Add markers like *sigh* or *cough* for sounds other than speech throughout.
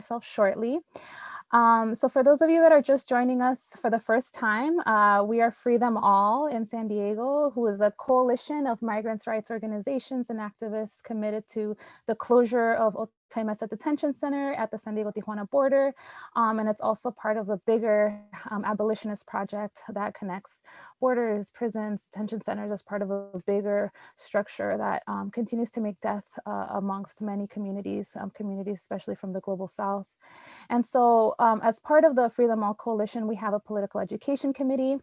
yourself shortly. Um, so for those of you that are just joining us for the first time, uh, we are Free Them All in San Diego, who is a coalition of migrants' rights organizations and activists committed to the closure of Otay Mesa Detention Center at the San Diego-Tijuana border. Um, and it's also part of the bigger um, abolitionist project that connects borders, prisons, detention centers as part of a bigger structure that um, continues to make death uh, amongst many communities, um, communities especially from the global south. And so um, as part of the Free Them All Coalition, we have a political education committee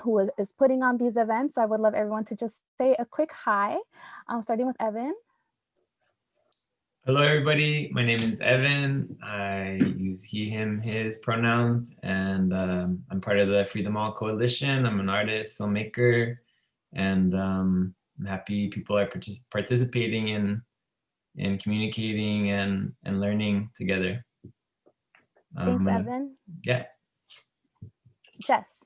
who is, is putting on these events. So I would love everyone to just say a quick hi, um, starting with Evan. Hello, everybody. My name is Evan. I use he, him, his pronouns, and um, I'm part of the Free Them All Coalition. I'm an artist, filmmaker, and um, I'm happy people are partic participating in, in communicating and, and learning together. Thanks, um, Evan. Yeah. Jess.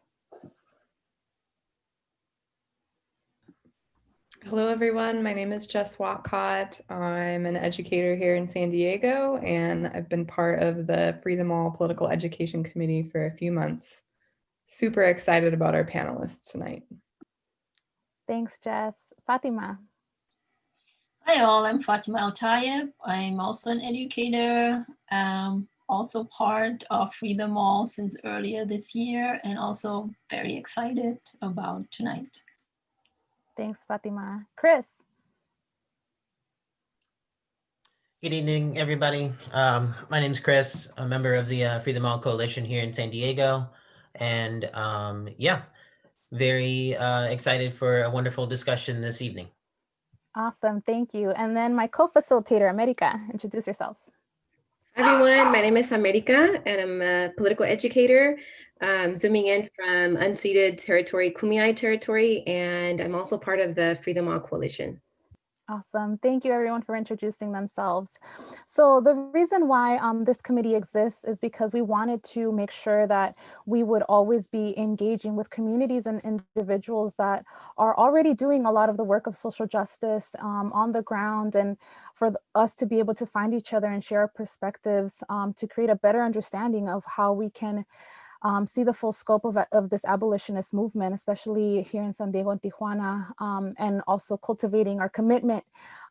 Hello, everyone. My name is Jess Watcott. I'm an educator here in San Diego, and I've been part of the Free Them All Political Education Committee for a few months. Super excited about our panelists tonight. Thanks, Jess. Fatima. Hi all, I'm Fatima Al I'm also an educator, um, also part of Free Them All since earlier this year, and also very excited about tonight. Thanks, Fatima. Chris. Good evening, everybody. Um, my name is Chris, a member of the uh, Free Them All Coalition here in San Diego. And um, yeah, very uh, excited for a wonderful discussion this evening. Awesome, thank you. And then my co-facilitator, America, introduce yourself. Hi everyone, my name is America and I'm a political educator um, zooming in from unceded territory, Kumeyaay territory, and I'm also part of the Free Them All Coalition. Awesome. Thank you everyone for introducing themselves. So the reason why um, this committee exists is because we wanted to make sure that we would always be engaging with communities and individuals that are already doing a lot of the work of social justice um, on the ground and for us to be able to find each other and share perspectives um, to create a better understanding of how we can um, see the full scope of, of this abolitionist movement, especially here in San Diego and Tijuana, um, and also cultivating our commitment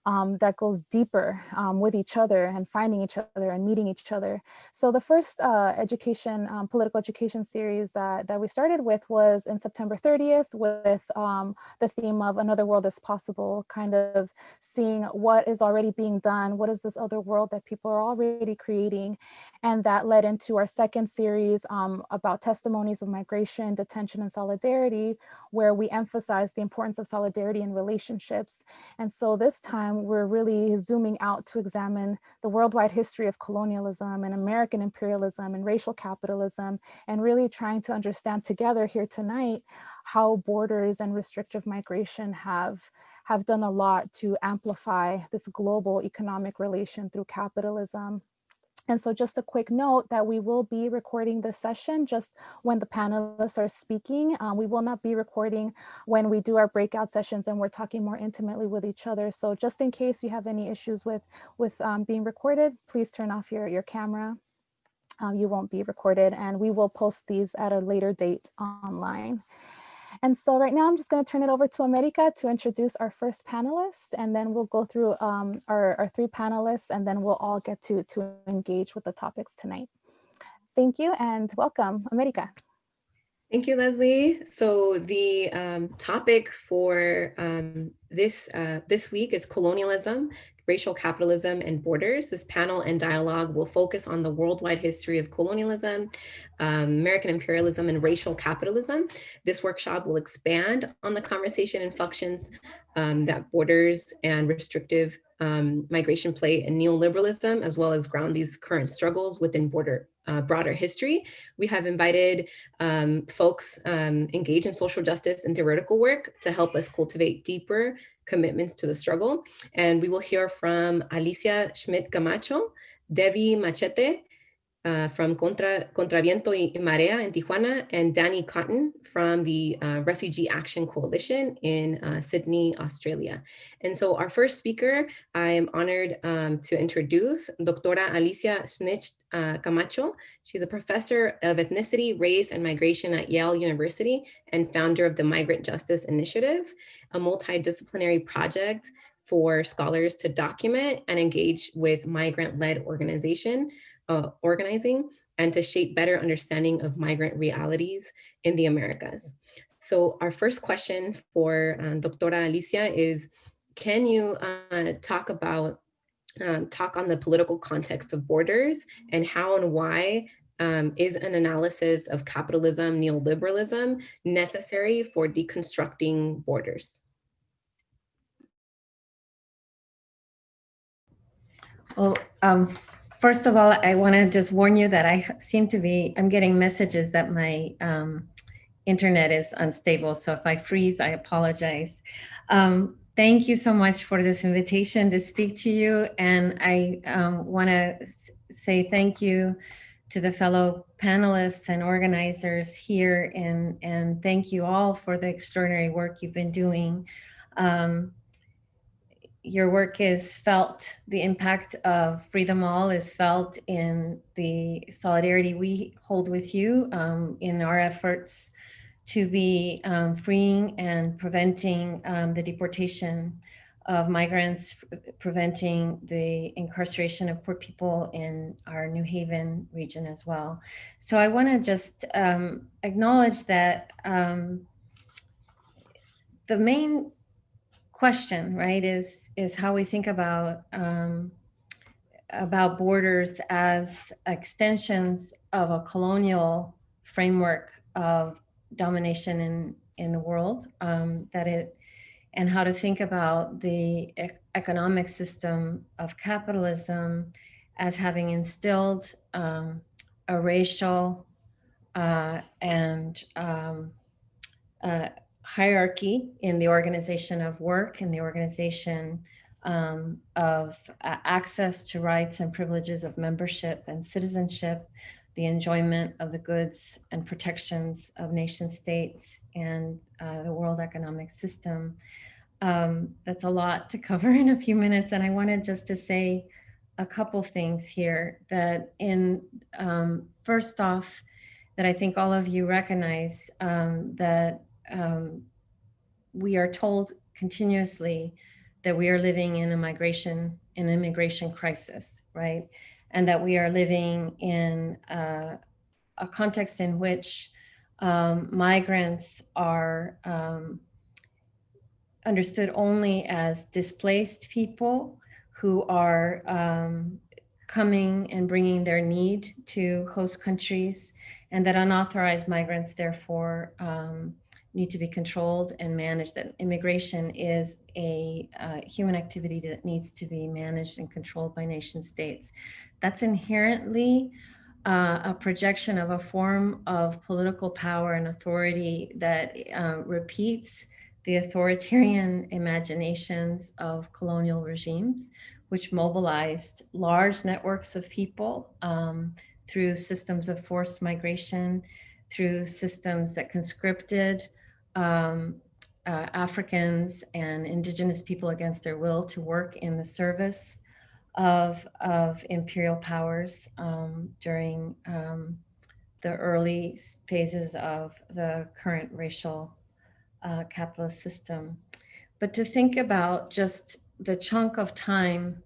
um, that goes deeper um, with each other and finding each other and meeting each other. So the first uh, education, um, political education series that, that we started with was in September 30th with um, the theme of another world is possible, kind of seeing what is already being done, what is this other world that people are already creating. And that led into our second series um, about testimonies of migration, detention, and solidarity, where we emphasize the importance of solidarity in relationships. And so this time we're really zooming out to examine the worldwide history of colonialism and American imperialism and racial capitalism, and really trying to understand together here tonight how borders and restrictive migration have have done a lot to amplify this global economic relation through capitalism. And so just a quick note that we will be recording this session just when the panelists are speaking. Um, we will not be recording when we do our breakout sessions and we're talking more intimately with each other. So just in case you have any issues with, with um, being recorded, please turn off your, your camera. Um, you won't be recorded and we will post these at a later date online. And so right now I'm just going to turn it over to America to introduce our first panelist, and then we'll go through um, our, our three panelists, and then we'll all get to, to engage with the topics tonight. Thank you and welcome, America. Thank you, Leslie. So the um, topic for um, this uh, this week is colonialism, racial capitalism and borders. This panel and dialogue will focus on the worldwide history of colonialism, um, American imperialism and racial capitalism. This workshop will expand on the conversation and functions um, that borders and restrictive um, migration play in neoliberalism, as well as ground these current struggles within border uh, broader history. We have invited um, folks um, engaged in social justice and theoretical work to help us cultivate deeper commitments to the struggle. And we will hear from Alicia Schmidt Camacho, Debbie Machete, uh, from Contra, Contraviento y Marea in Tijuana, and Danny Cotton from the uh, Refugee Action Coalition in uh, Sydney, Australia. And so our first speaker, I am honored um, to introduce Doctora Alicia Schmidt uh, Camacho. She's a professor of ethnicity, race, and migration at Yale University and founder of the Migrant Justice Initiative, a multidisciplinary project for scholars to document and engage with migrant-led organization uh, organizing and to shape better understanding of migrant realities in the Americas. So our first question for um, Doctora Alicia is, can you uh, talk about, um, talk on the political context of borders and how and why um, is an analysis of capitalism, neoliberalism necessary for deconstructing borders? Well, um, first of all, I want to just warn you that I seem to be, I'm getting messages that my um, internet is unstable. So if I freeze, I apologize. Um, thank you so much for this invitation to speak to you. And I um, want to say thank you to the fellow panelists and organizers here and, and thank you all for the extraordinary work you've been doing. Um, your work is felt, the impact of Free Them All is felt in the solidarity we hold with you um, in our efforts to be um, freeing and preventing um, the deportation of migrants, preventing the incarceration of poor people in our New Haven region as well. So I want to just um, acknowledge that um, the main question, right, is is how we think about um, about borders as extensions of a colonial framework of domination in in the world. Um, that it and how to think about the economic system of capitalism as having instilled um, a racial uh, and um, uh, hierarchy in the organization of work and the organization um, of uh, access to rights and privileges of membership and citizenship, the enjoyment of the goods and protections of nation states and uh, the world economic system. Um, that's a lot to cover *laughs* in a few minutes. And I wanted just to say a couple things here that in um, first off, that I think all of you recognize um, that um, we are told continuously that we are living in a migration, an immigration crisis, right? And that we are living in uh, a context in which um, migrants are um, understood only as displaced people who are um, coming and bringing their need to host countries and that unauthorized migrants therefore um, need to be controlled and managed, that immigration is a uh, human activity that needs to be managed and controlled by nation states. That's inherently uh, a projection of a form of political power and authority that uh, repeats the authoritarian imaginations of colonial regimes, which mobilized large networks of people um, through systems of forced migration, through systems that conscripted um, uh, Africans and indigenous people against their will to work in the service of, of imperial powers um, during um, the early phases of the current racial uh, capitalist system. But to think about just the chunk of time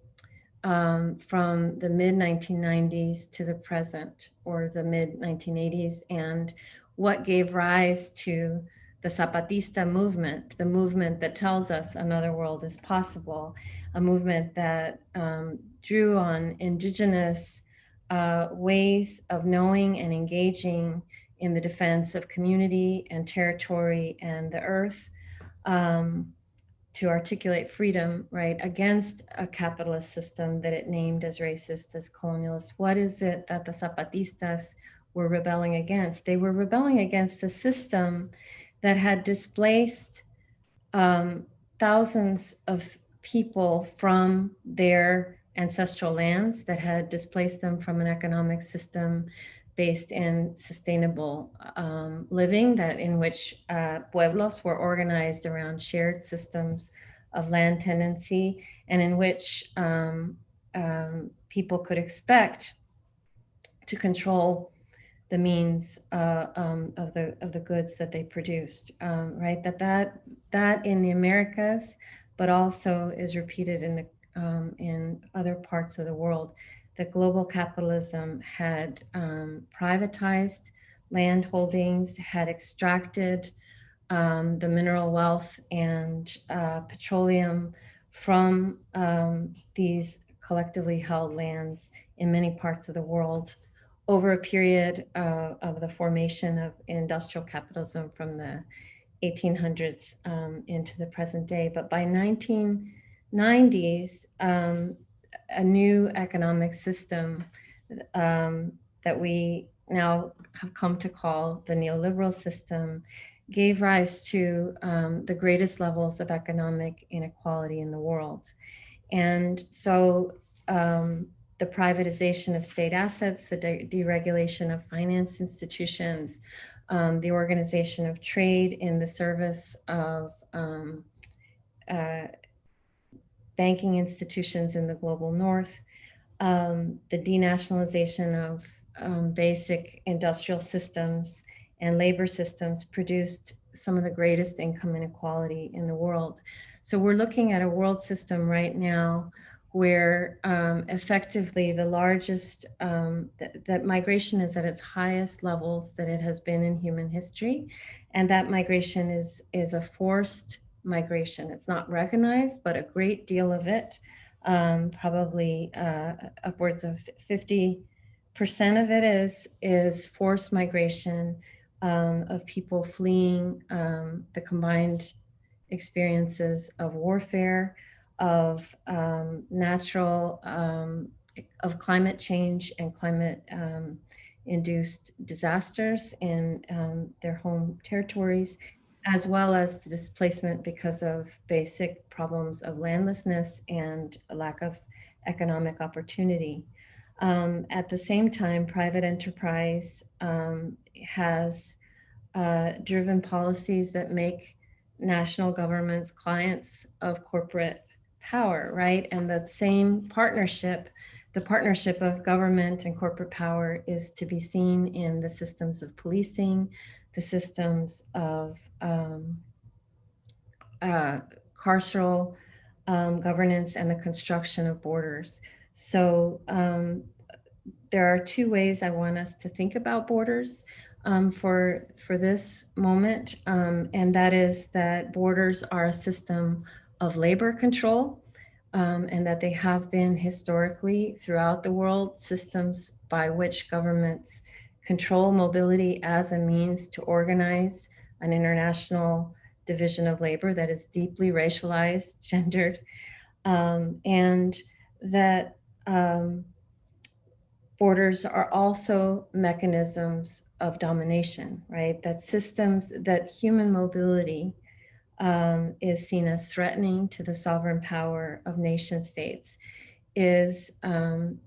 um, from the mid 1990s to the present or the mid 1980s and what gave rise to the Zapatista movement, the movement that tells us another world is possible, a movement that um, drew on indigenous uh, ways of knowing and engaging in the defense of community and territory and the earth um, to articulate freedom, right, against a capitalist system that it named as racist, as colonialist. What is it that the Zapatistas were rebelling against? They were rebelling against a system that had displaced um, thousands of people from their ancestral lands that had displaced them from an economic system based in sustainable um, living that in which uh, pueblos were organized around shared systems of land tenancy and in which um, um, people could expect to control the means uh, um, of the of the goods that they produced, um, right? That that that in the Americas, but also is repeated in the um, in other parts of the world. That global capitalism had um, privatized land holdings, had extracted um, the mineral wealth and uh, petroleum from um, these collectively held lands in many parts of the world over a period uh, of the formation of industrial capitalism from the 1800s um, into the present day. But by 1990s, um, a new economic system um, that we now have come to call the neoliberal system gave rise to um, the greatest levels of economic inequality in the world. And so um, the privatization of state assets, the de deregulation of finance institutions, um, the organization of trade in the service of um, uh, banking institutions in the global north, um, the denationalization of um, basic industrial systems and labor systems produced some of the greatest income inequality in the world. So we're looking at a world system right now where um, effectively the largest, um, th that migration is at its highest levels that it has been in human history. And that migration is, is a forced migration. It's not recognized, but a great deal of it, um, probably uh, upwards of 50% of it is, is forced migration um, of people fleeing um, the combined experiences of warfare, of um, natural, um, of climate change and climate um, induced disasters in um, their home territories, as well as displacement because of basic problems of landlessness and a lack of economic opportunity. Um, at the same time, private enterprise um, has uh, driven policies that make national governments clients of corporate power, right? And that same partnership, the partnership of government and corporate power is to be seen in the systems of policing, the systems of um, uh, carceral um, governance and the construction of borders. So um, there are two ways I want us to think about borders um, for, for this moment, um, and that is that borders are a system of labor control um, and that they have been historically throughout the world systems by which governments control mobility as a means to organize an international division of labor that is deeply racialized, *laughs* gendered, um, and that um, borders are also mechanisms of domination, right? That systems, that human mobility um, is seen as threatening to the sovereign power of nation states is um,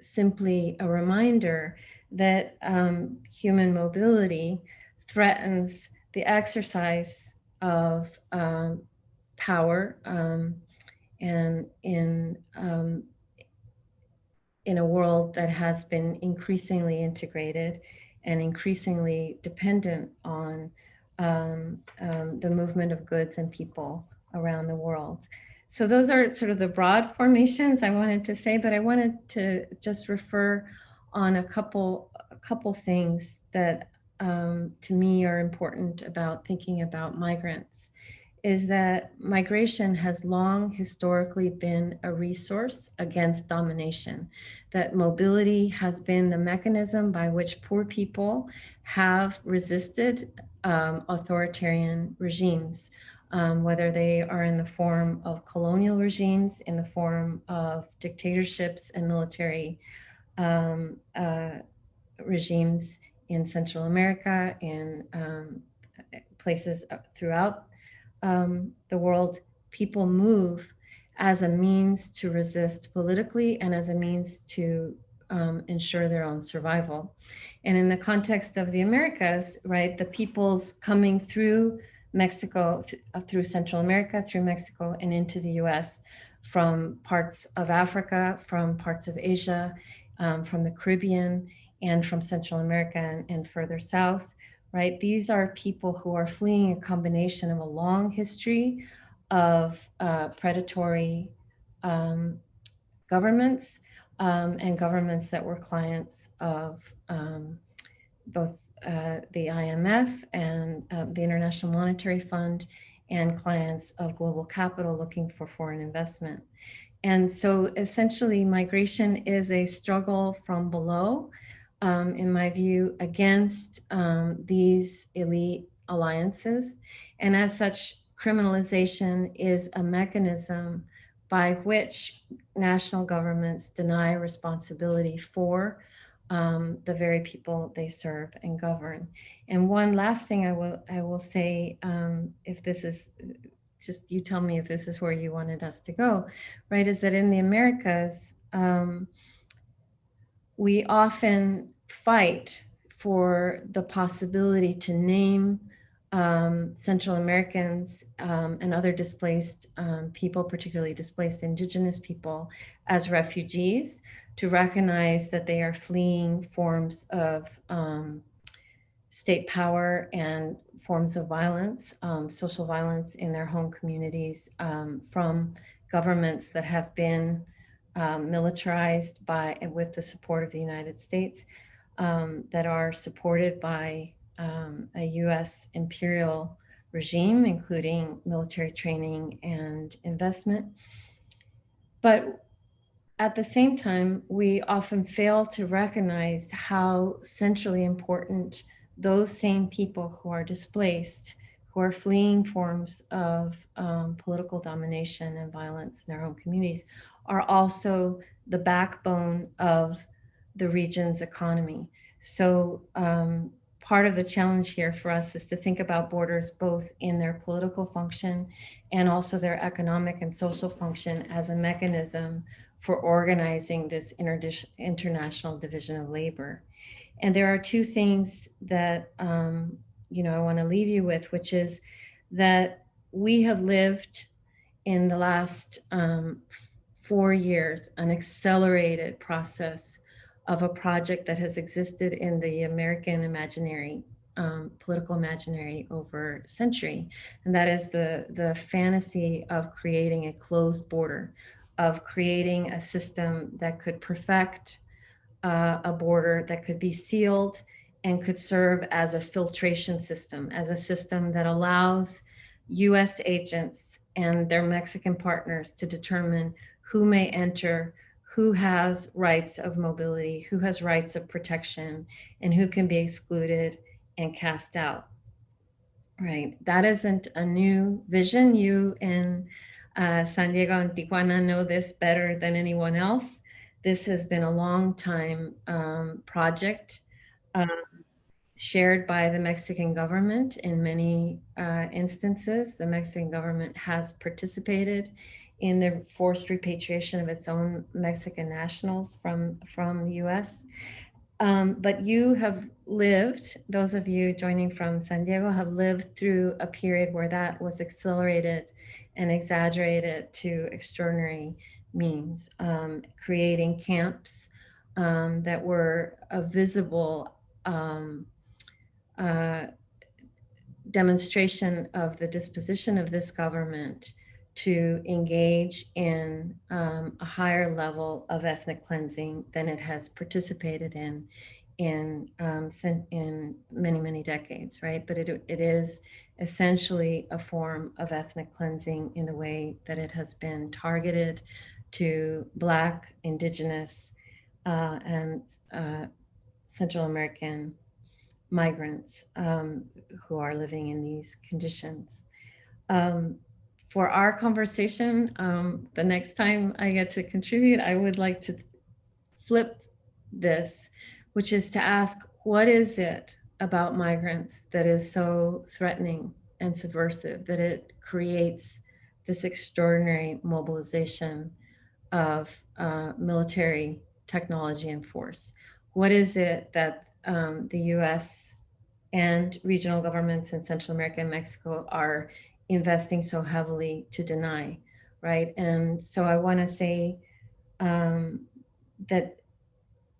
simply a reminder that um, human mobility threatens the exercise of um, power um, and in um, in a world that has been increasingly integrated and increasingly dependent on um, um, the movement of goods and people around the world. So those are sort of the broad formations I wanted to say, but I wanted to just refer on a couple, a couple things that um, to me are important about thinking about migrants is that migration has long historically been a resource against domination, that mobility has been the mechanism by which poor people have resisted um, authoritarian regimes, um, whether they are in the form of colonial regimes, in the form of dictatorships and military um, uh, regimes in Central America, in um, places throughout um, the world, people move as a means to resist politically and as a means to um, ensure their own survival. And in the context of the Americas, right, the peoples coming through Mexico, th uh, through Central America, through Mexico, and into the US from parts of Africa, from parts of Asia, um, from the Caribbean, and from Central America and, and further south, right? These are people who are fleeing a combination of a long history of uh, predatory um, governments um, and governments that were clients of um, both uh, the IMF and uh, the International Monetary Fund and clients of global capital looking for foreign investment. And so essentially migration is a struggle from below, um, in my view, against um, these elite alliances. And as such, criminalization is a mechanism by which national governments deny responsibility for um, the very people they serve and govern. And one last thing I will I will say, um, if this is just you tell me if this is where you wanted us to go, right? Is that in the Americas, um, we often fight for the possibility to name um, Central Americans um, and other displaced um, people, particularly displaced indigenous people, as refugees, to recognize that they are fleeing forms of um, state power and forms of violence, um, social violence in their home communities um, from governments that have been militarized by and with the support of the United States, that are supported by um, a US imperial regime, including military training and investment. But at the same time, we often fail to recognize how centrally important those same people who are displaced, who are fleeing forms of um, political domination and violence in their own communities, are also the backbone of the region's economy. So um, part of the challenge here for us is to think about borders both in their political function and also their economic and social function as a mechanism for organizing this international division of labor. And there are two things that, um, you know, I want to leave you with, which is that we have lived in the last um, four years an accelerated process of a project that has existed in the American imaginary, um, political imaginary over century. And that is the, the fantasy of creating a closed border, of creating a system that could perfect uh, a border that could be sealed and could serve as a filtration system, as a system that allows US agents and their Mexican partners to determine who may enter, who has rights of mobility, who has rights of protection, and who can be excluded and cast out. Right, that isn't a new vision. You in uh, San Diego and Tijuana know this better than anyone else. This has been a long time um, project um, shared by the Mexican government in many uh, instances. The Mexican government has participated in the forced repatriation of its own Mexican nationals from, from the US. Um, but you have lived, those of you joining from San Diego have lived through a period where that was accelerated and exaggerated to extraordinary means, um, creating camps um, that were a visible um, uh, demonstration of the disposition of this government to engage in um, a higher level of ethnic cleansing than it has participated in in um, in many many decades, right? But it it is essentially a form of ethnic cleansing in the way that it has been targeted to Black, Indigenous, uh, and uh, Central American migrants um, who are living in these conditions. Um, for our conversation, um, the next time I get to contribute, I would like to flip this, which is to ask, what is it about migrants that is so threatening and subversive that it creates this extraordinary mobilization of uh, military technology and force? What is it that um, the US and regional governments in Central America and Mexico are investing so heavily to deny, right? And so I want to say um, that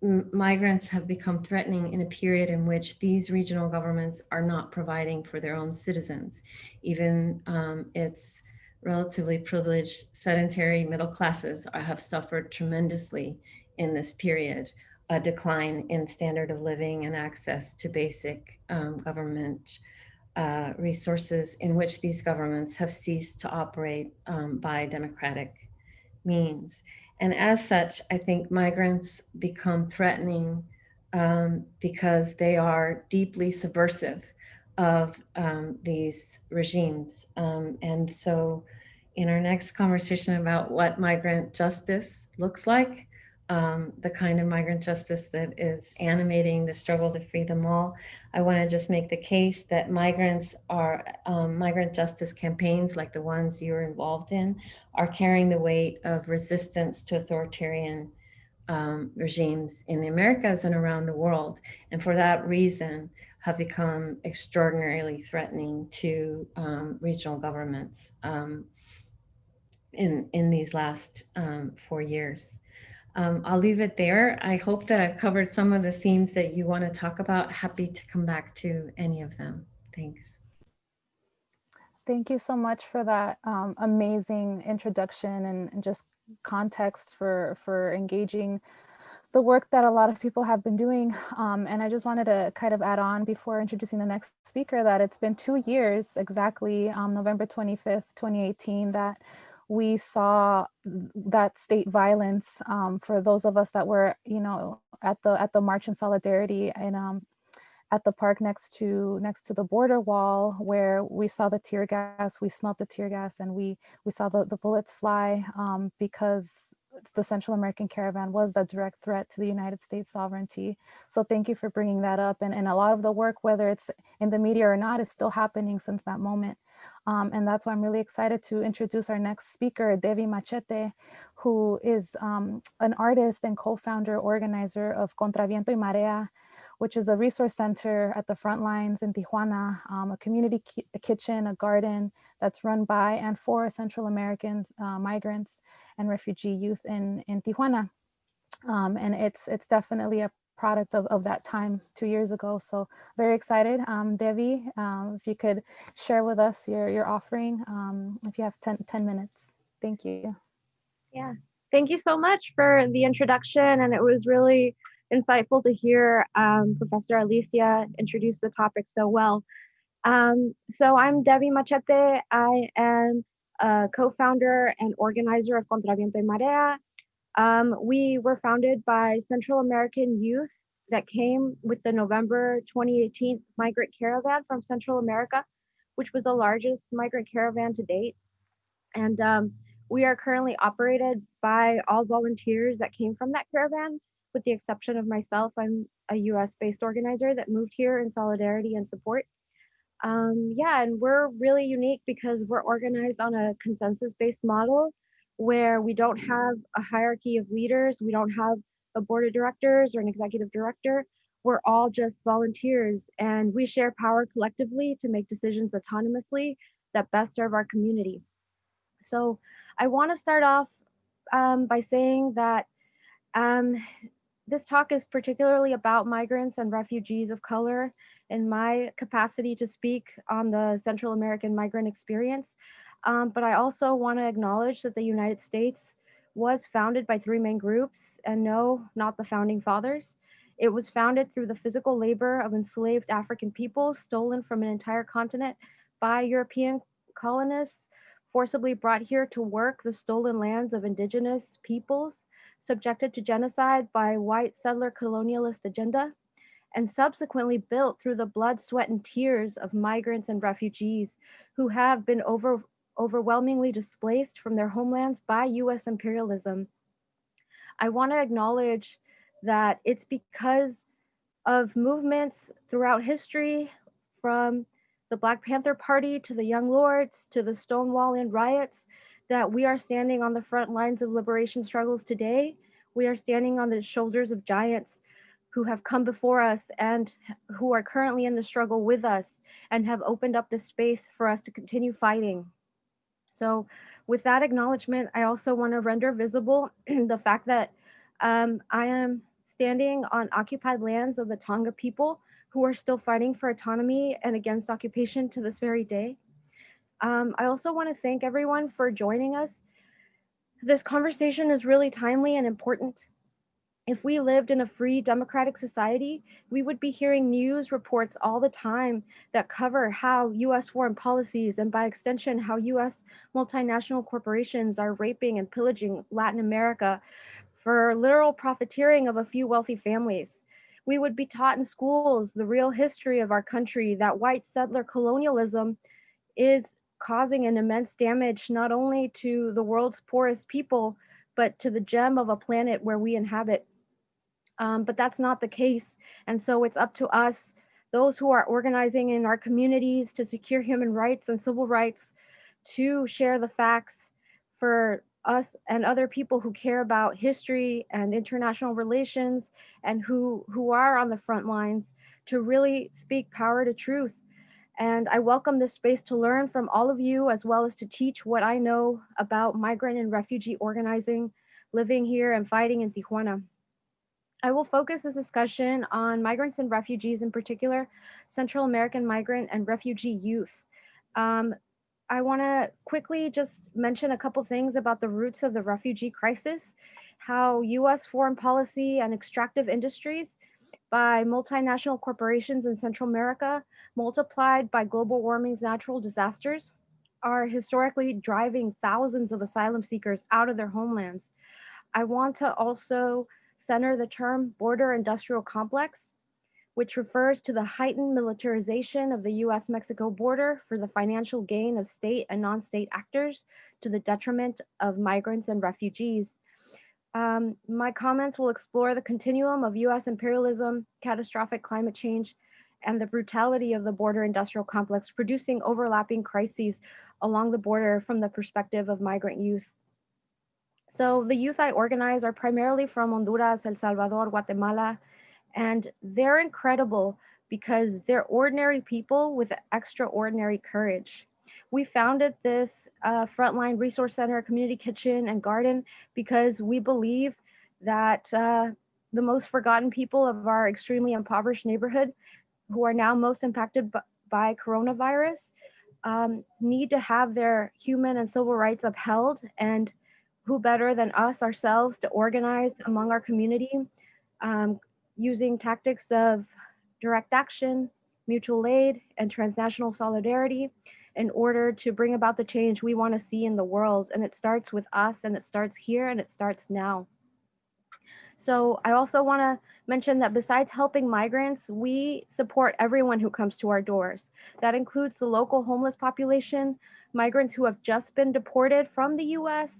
migrants have become threatening in a period in which these regional governments are not providing for their own citizens. Even um, its relatively privileged sedentary middle classes have suffered tremendously in this period, a decline in standard of living and access to basic um, government uh, resources in which these governments have ceased to operate um, by democratic means. And as such, I think migrants become threatening um, because they are deeply subversive of um, these regimes. Um, and so in our next conversation about what migrant justice looks like, um, the kind of migrant justice that is animating the struggle to free them all. I want to just make the case that migrants are, um, migrant justice campaigns like the ones you're involved in are carrying the weight of resistance to authoritarian um, regimes in the Americas and around the world. And for that reason, have become extraordinarily threatening to um, regional governments um, in, in these last um, four years. Um, I'll leave it there. I hope that I've covered some of the themes that you want to talk about. Happy to come back to any of them. Thanks. Thank you so much for that um, amazing introduction and, and, just context for, for engaging the work that a lot of people have been doing. Um, and I just wanted to kind of add on before introducing the next speaker that it's been two years exactly, um, November 25th, 2018, that we saw that state violence um, for those of us that were, you know, at the at the March in Solidarity and um, at the park next to next to the border wall where we saw the tear gas, we smelled the tear gas and we we saw the, the bullets fly um, because the Central American caravan was a direct threat to the United States sovereignty. So thank you for bringing that up. And, and a lot of the work, whether it's in the media or not, is still happening since that moment. Um, and that's why I'm really excited to introduce our next speaker, Devi Machete, who is um, an artist and co-founder organizer of Contraviento y Marea, which is a resource center at the front lines in Tijuana, um, a community ki a kitchen, a garden that's run by and for Central American uh, migrants and refugee youth in, in Tijuana. Um, and it's, it's definitely a product of, of that time two years ago. So very excited. Um, Devi, um, if you could share with us your, your offering, um, if you have 10, 10 minutes. Thank you. Yeah, thank you so much for the introduction. And it was really insightful to hear um, Professor Alicia introduce the topic so well. Um, so I'm Debbie Machete. I am a co-founder and organizer of Contraviento y Marea, um, we were founded by Central American youth that came with the November 2018 migrant caravan from Central America, which was the largest migrant caravan to date. And um, we are currently operated by all volunteers that came from that caravan, with the exception of myself. I'm a US based organizer that moved here in solidarity and support. Um, yeah, and we're really unique because we're organized on a consensus based model where we don't have a hierarchy of leaders, we don't have a board of directors or an executive director. We're all just volunteers and we share power collectively to make decisions autonomously that best serve our community. So I want to start off um, by saying that um, this talk is particularly about migrants and refugees of color. In my capacity to speak on the Central American migrant experience, um, but I also want to acknowledge that the United States was founded by three main groups, and no, not the founding fathers. It was founded through the physical labor of enslaved African people stolen from an entire continent by European colonists, forcibly brought here to work the stolen lands of indigenous peoples, subjected to genocide by white settler colonialist agenda, and subsequently built through the blood, sweat, and tears of migrants and refugees who have been over, overwhelmingly displaced from their homelands by US imperialism. I want to acknowledge that it's because of movements throughout history from the Black Panther Party to the Young Lords to the Stonewall Inn riots, that we are standing on the front lines of liberation struggles today. We are standing on the shoulders of giants who have come before us and who are currently in the struggle with us and have opened up the space for us to continue fighting. So with that acknowledgement, I also want to render visible *clears throat* the fact that um, I am standing on occupied lands of the Tongva people who are still fighting for autonomy and against occupation to this very day. Um, I also want to thank everyone for joining us. This conversation is really timely and important. If we lived in a free democratic society, we would be hearing news reports all the time that cover how US foreign policies and by extension, how US multinational corporations are raping and pillaging Latin America for literal profiteering of a few wealthy families. We would be taught in schools the real history of our country that white settler colonialism is causing an immense damage not only to the world's poorest people, but to the gem of a planet where we inhabit. Um, but that's not the case. And so it's up to us, those who are organizing in our communities to secure human rights and civil rights, to share the facts for us and other people who care about history and international relations and who, who are on the front lines to really speak power to truth. And I welcome this space to learn from all of you as well as to teach what I know about migrant and refugee organizing, living here and fighting in Tijuana. I will focus this discussion on migrants and refugees, in particular, Central American migrant and refugee youth. Um, I want to quickly just mention a couple things about the roots of the refugee crisis, how US foreign policy and extractive industries by multinational corporations in Central America, multiplied by global warming's natural disasters, are historically driving thousands of asylum seekers out of their homelands. I want to also center the term border industrial complex, which refers to the heightened militarization of the US Mexico border for the financial gain of state and non state actors to the detriment of migrants and refugees. Um, my comments will explore the continuum of US imperialism, catastrophic climate change, and the brutality of the border industrial complex, producing overlapping crises along the border from the perspective of migrant youth. So the youth I organize are primarily from Honduras, El Salvador, Guatemala, and they're incredible because they're ordinary people with extraordinary courage. We founded this uh, Frontline Resource Center, Community Kitchen and Garden because we believe that uh, the most forgotten people of our extremely impoverished neighborhood who are now most impacted by coronavirus um, need to have their human and civil rights upheld and who better than us ourselves to organize among our community um, using tactics of direct action, mutual aid, and transnational solidarity in order to bring about the change we want to see in the world. And it starts with us and it starts here and it starts now. So I also want to mention that besides helping migrants, we support everyone who comes to our doors. That includes the local homeless population, migrants who have just been deported from the US,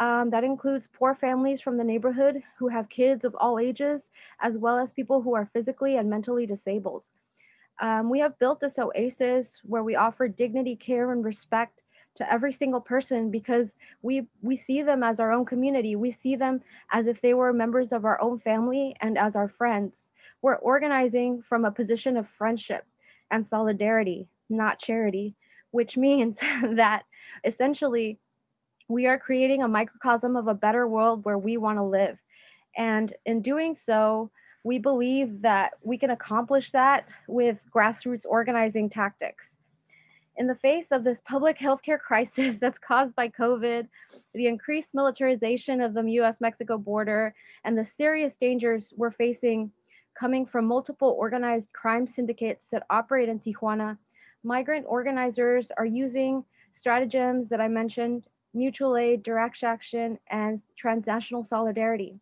um, that includes poor families from the neighborhood who have kids of all ages, as well as people who are physically and mentally disabled. Um, we have built this oasis where we offer dignity, care, and respect to every single person because we we see them as our own community. We see them as if they were members of our own family and as our friends. We're organizing from a position of friendship and solidarity, not charity, which means *laughs* that essentially we are creating a microcosm of a better world where we want to live. And in doing so, we believe that we can accomplish that with grassroots organizing tactics. In the face of this public healthcare *laughs* crisis that's caused by COVID, the increased militarization of the US Mexico border, and the serious dangers we're facing coming from multiple organized crime syndicates that operate in Tijuana, migrant organizers are using stratagems that I mentioned mutual aid, direct action, and transnational solidarity.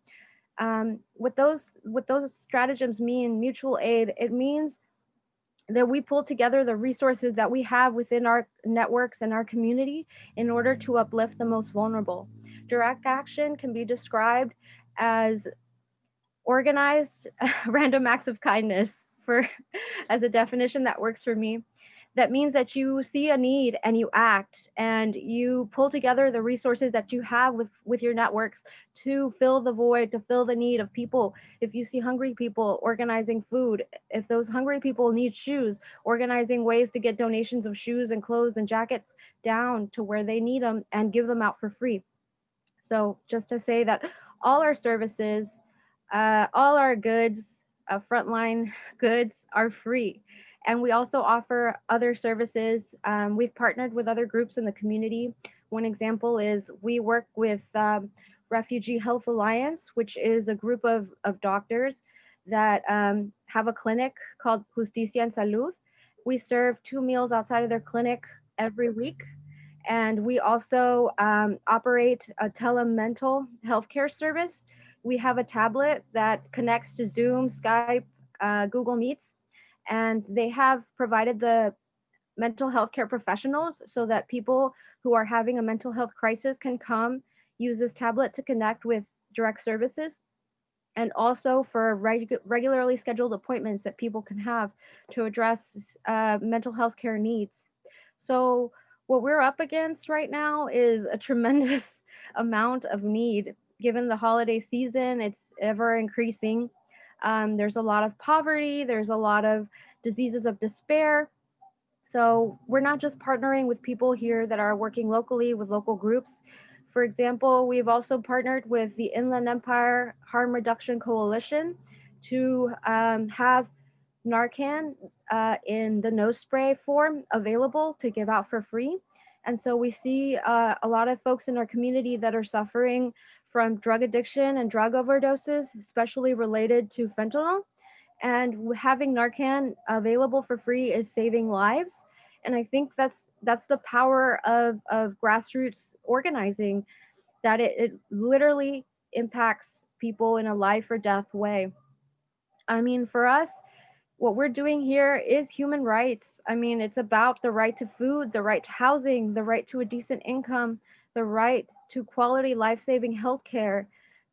Um, what those what those stratagems mean, mutual aid, it means that we pull together the resources that we have within our networks and our community in order to uplift the most vulnerable. Direct action can be described as organized *laughs* random acts of kindness for *laughs* as a definition that works for me that means that you see a need and you act and you pull together the resources that you have with with your networks to fill the void to fill the need of people. If you see hungry people organizing food if those hungry people need shoes organizing ways to get donations of shoes and clothes and jackets down to where they need them and give them out for free. So just to say that all our services uh, all our goods uh, frontline *laughs* goods are free and we also offer other services. Um, we've partnered with other groups in the community. One example is we work with um, Refugee Health Alliance, which is a group of, of doctors that um, have a clinic called Justicia en Salud. We serve two meals outside of their clinic every week. And we also um, operate a telemental healthcare service. We have a tablet that connects to Zoom, Skype, uh, Google Meets, and they have provided the mental health care professionals so that people who are having a mental health crisis can come use this tablet to connect with direct services and also for reg regularly scheduled appointments that people can have to address uh, mental health care needs. So what we're up against right now is a tremendous *laughs* amount of need given the holiday season, it's ever increasing. Um, there's a lot of poverty, there's a lot of diseases of despair. So we're not just partnering with people here that are working locally with local groups. For example, we've also partnered with the Inland Empire Harm Reduction Coalition to um, have Narcan uh, in the nose spray form available to give out for free. And so we see uh, a lot of folks in our community that are suffering from drug addiction and drug overdoses, especially related to fentanyl. And having Narcan available for free is saving lives. And I think that's that's the power of, of grassroots organizing, that it, it literally impacts people in a life or death way. I mean, for us, what we're doing here is human rights. I mean, it's about the right to food, the right to housing, the right to a decent income, the right to quality life-saving healthcare,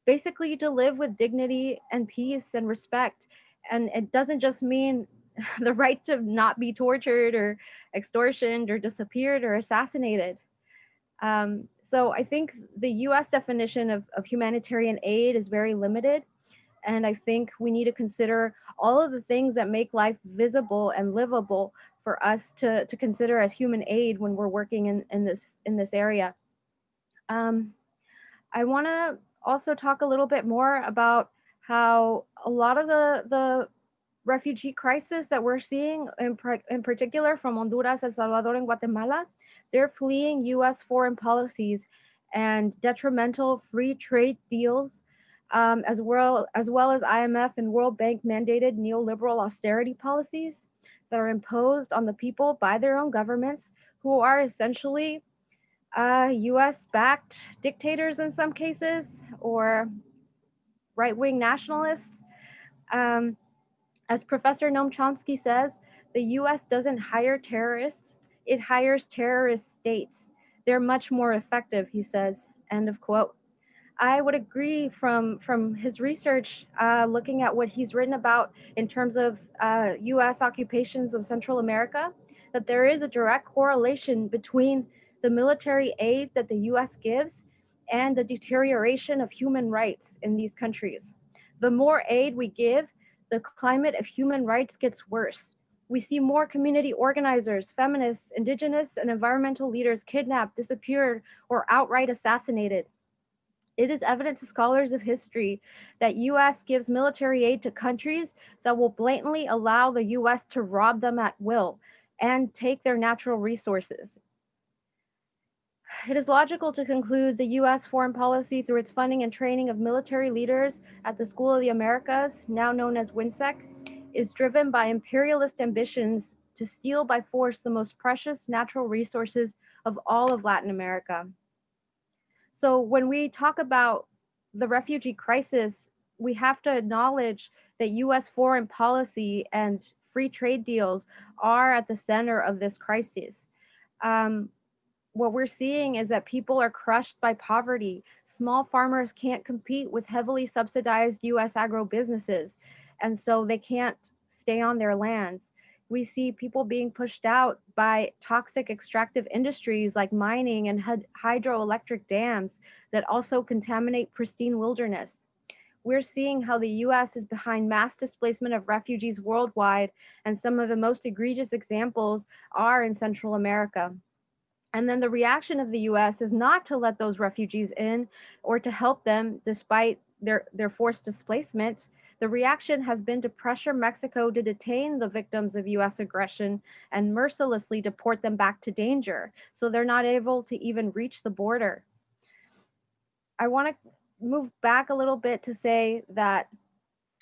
basically to live with dignity and peace and respect. And it doesn't just mean *laughs* the right to not be tortured or extortioned or disappeared or assassinated. Um, so I think the US definition of, of humanitarian aid is very limited. And I think we need to consider all of the things that make life visible and livable for us to, to consider as human aid when we're working in, in, this, in this area. Um, I want to also talk a little bit more about how a lot of the, the refugee crisis that we're seeing, in, in particular from Honduras, El Salvador, and Guatemala, they're fleeing US foreign policies and detrimental free trade deals, um, as, well, as well as IMF and World Bank mandated neoliberal austerity policies that are imposed on the people by their own governments who are essentially uh, US backed dictators in some cases or right wing nationalists. Um, as Professor Noam Chomsky says, the US doesn't hire terrorists, it hires terrorist states. They're much more effective, he says, end of quote. I would agree from, from his research, uh, looking at what he's written about in terms of uh, US occupations of Central America, that there is a direct correlation between the military aid that the US gives and the deterioration of human rights in these countries. The more aid we give, the climate of human rights gets worse. We see more community organizers, feminists, indigenous, and environmental leaders kidnapped, disappeared, or outright assassinated. It is evident to scholars of history that US gives military aid to countries that will blatantly allow the US to rob them at will and take their natural resources. It is logical to conclude the US foreign policy through its funding and training of military leaders at the School of the Americas, now known as WHINSEC, is driven by imperialist ambitions to steal by force the most precious natural resources of all of Latin America. So when we talk about the refugee crisis, we have to acknowledge that US foreign policy and free trade deals are at the center of this crisis. Um, what we're seeing is that people are crushed by poverty. Small farmers can't compete with heavily subsidized US agro businesses, and so they can't stay on their lands. We see people being pushed out by toxic extractive industries like mining and hydroelectric dams that also contaminate pristine wilderness. We're seeing how the US is behind mass displacement of refugees worldwide, and some of the most egregious examples are in Central America. And then the reaction of the US is not to let those refugees in or to help them despite their, their forced displacement. The reaction has been to pressure Mexico to detain the victims of US aggression and mercilessly deport them back to danger. So they're not able to even reach the border. I want to move back a little bit to say that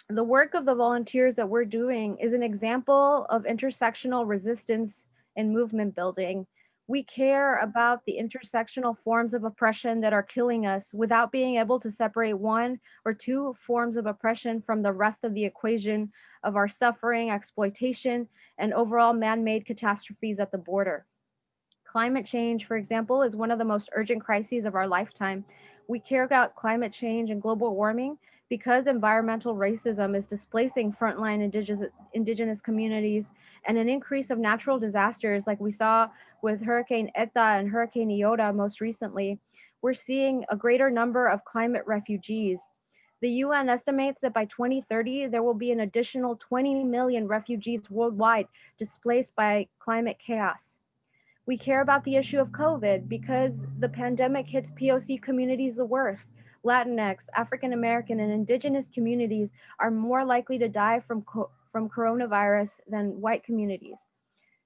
the work of the volunteers that we're doing is an example of intersectional resistance and movement building. We care about the intersectional forms of oppression that are killing us without being able to separate one or two forms of oppression from the rest of the equation of our suffering, exploitation, and overall man-made catastrophes at the border. Climate change, for example, is one of the most urgent crises of our lifetime, we care about climate change and global warming because environmental racism is displacing frontline indigenous, indigenous communities and an increase of natural disasters like we saw with Hurricane Eta and Hurricane Iota most recently, we're seeing a greater number of climate refugees. The UN estimates that by 2030, there will be an additional 20 million refugees worldwide displaced by climate chaos. We care about the issue of COVID because the pandemic hits POC communities the worst. Latinx, African American, and Indigenous communities are more likely to die from, from coronavirus than white communities.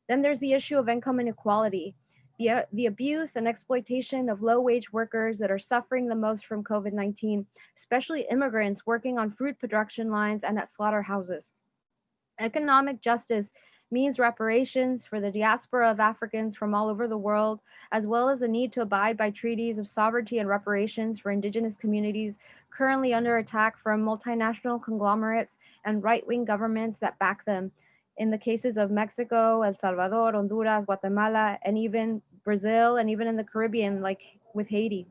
Then there's the issue of income inequality, the, uh, the abuse and exploitation of low wage workers that are suffering the most from COVID 19, especially immigrants working on fruit production lines and at slaughterhouses. Economic justice means reparations for the diaspora of Africans from all over the world, as well as the need to abide by treaties of sovereignty and reparations for indigenous communities currently under attack from multinational conglomerates and right-wing governments that back them. In the cases of Mexico, El Salvador, Honduras, Guatemala, and even Brazil, and even in the Caribbean, like with Haiti.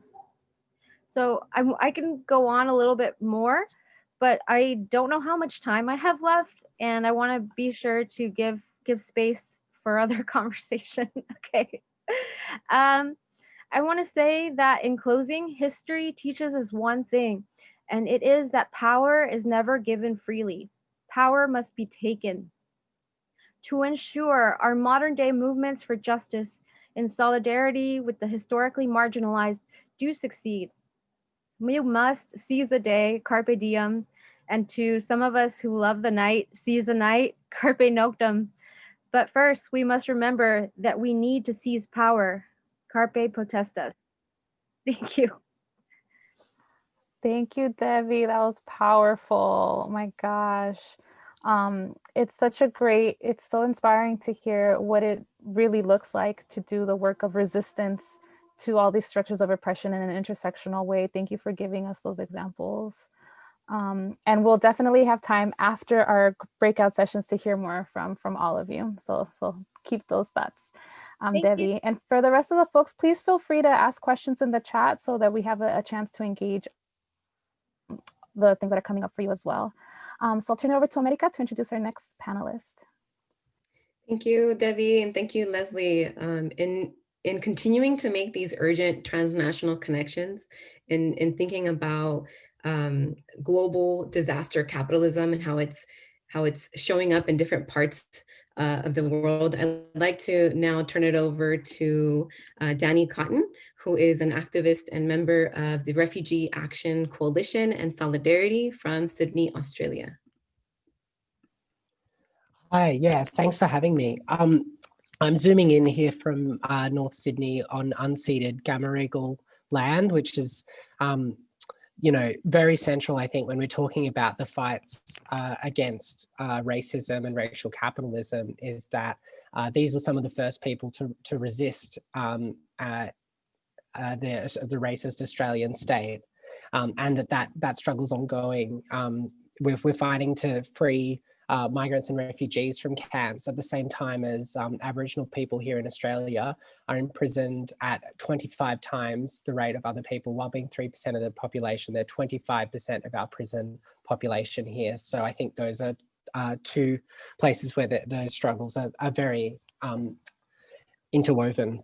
So I'm, I can go on a little bit more, but I don't know how much time I have left and I want to be sure to give give space for *laughs* other conversation. *laughs* okay. Um, I want to say that in closing, history teaches us one thing, and it is that power is never given freely. Power must be taken. To ensure our modern day movements for justice in solidarity with the historically marginalized do succeed, we must seize the day, carpe diem, and to some of us who love the night, seize the night, *laughs* carpe noctem. But first, we must remember that we need to seize power. Carpe potestas. *laughs* Thank you. Thank you, Debbie. That was powerful. Oh my gosh. Um, it's such a great, it's so inspiring to hear what it really looks like to do the work of resistance to all these structures of oppression in an intersectional way. Thank you for giving us those examples. Um, and we'll definitely have time after our breakout sessions to hear more from from all of you. So, so keep those thoughts, um, Debbie. You. And for the rest of the folks, please feel free to ask questions in the chat so that we have a, a chance to engage the things that are coming up for you as well. Um, so I'll turn it over to America to introduce our next panelist. Thank you, Debbie, and thank you, Leslie. Um, in, in continuing to make these urgent transnational connections, in, in thinking about um, global disaster capitalism and how it's how it's showing up in different parts uh, of the world. I'd like to now turn it over to uh, Danny Cotton, who is an activist and member of the Refugee Action Coalition and Solidarity from Sydney, Australia. Hi, yeah, thanks for having me. Um, I'm zooming in here from uh, North Sydney on unceded Gamaragal land, which is um, you know, very central, I think, when we're talking about the fights uh, against uh, racism and racial capitalism is that uh, these were some of the first people to, to resist um, uh, uh, the, the racist Australian state um, and that, that that struggle's ongoing. Um, we're, we're fighting to free uh, migrants and refugees from camps at the same time as um, Aboriginal people here in Australia are imprisoned at 25 times the rate of other people, while being 3% of the population, they're 25% of our prison population here. So I think those are uh, two places where the, those struggles are, are very um, interwoven.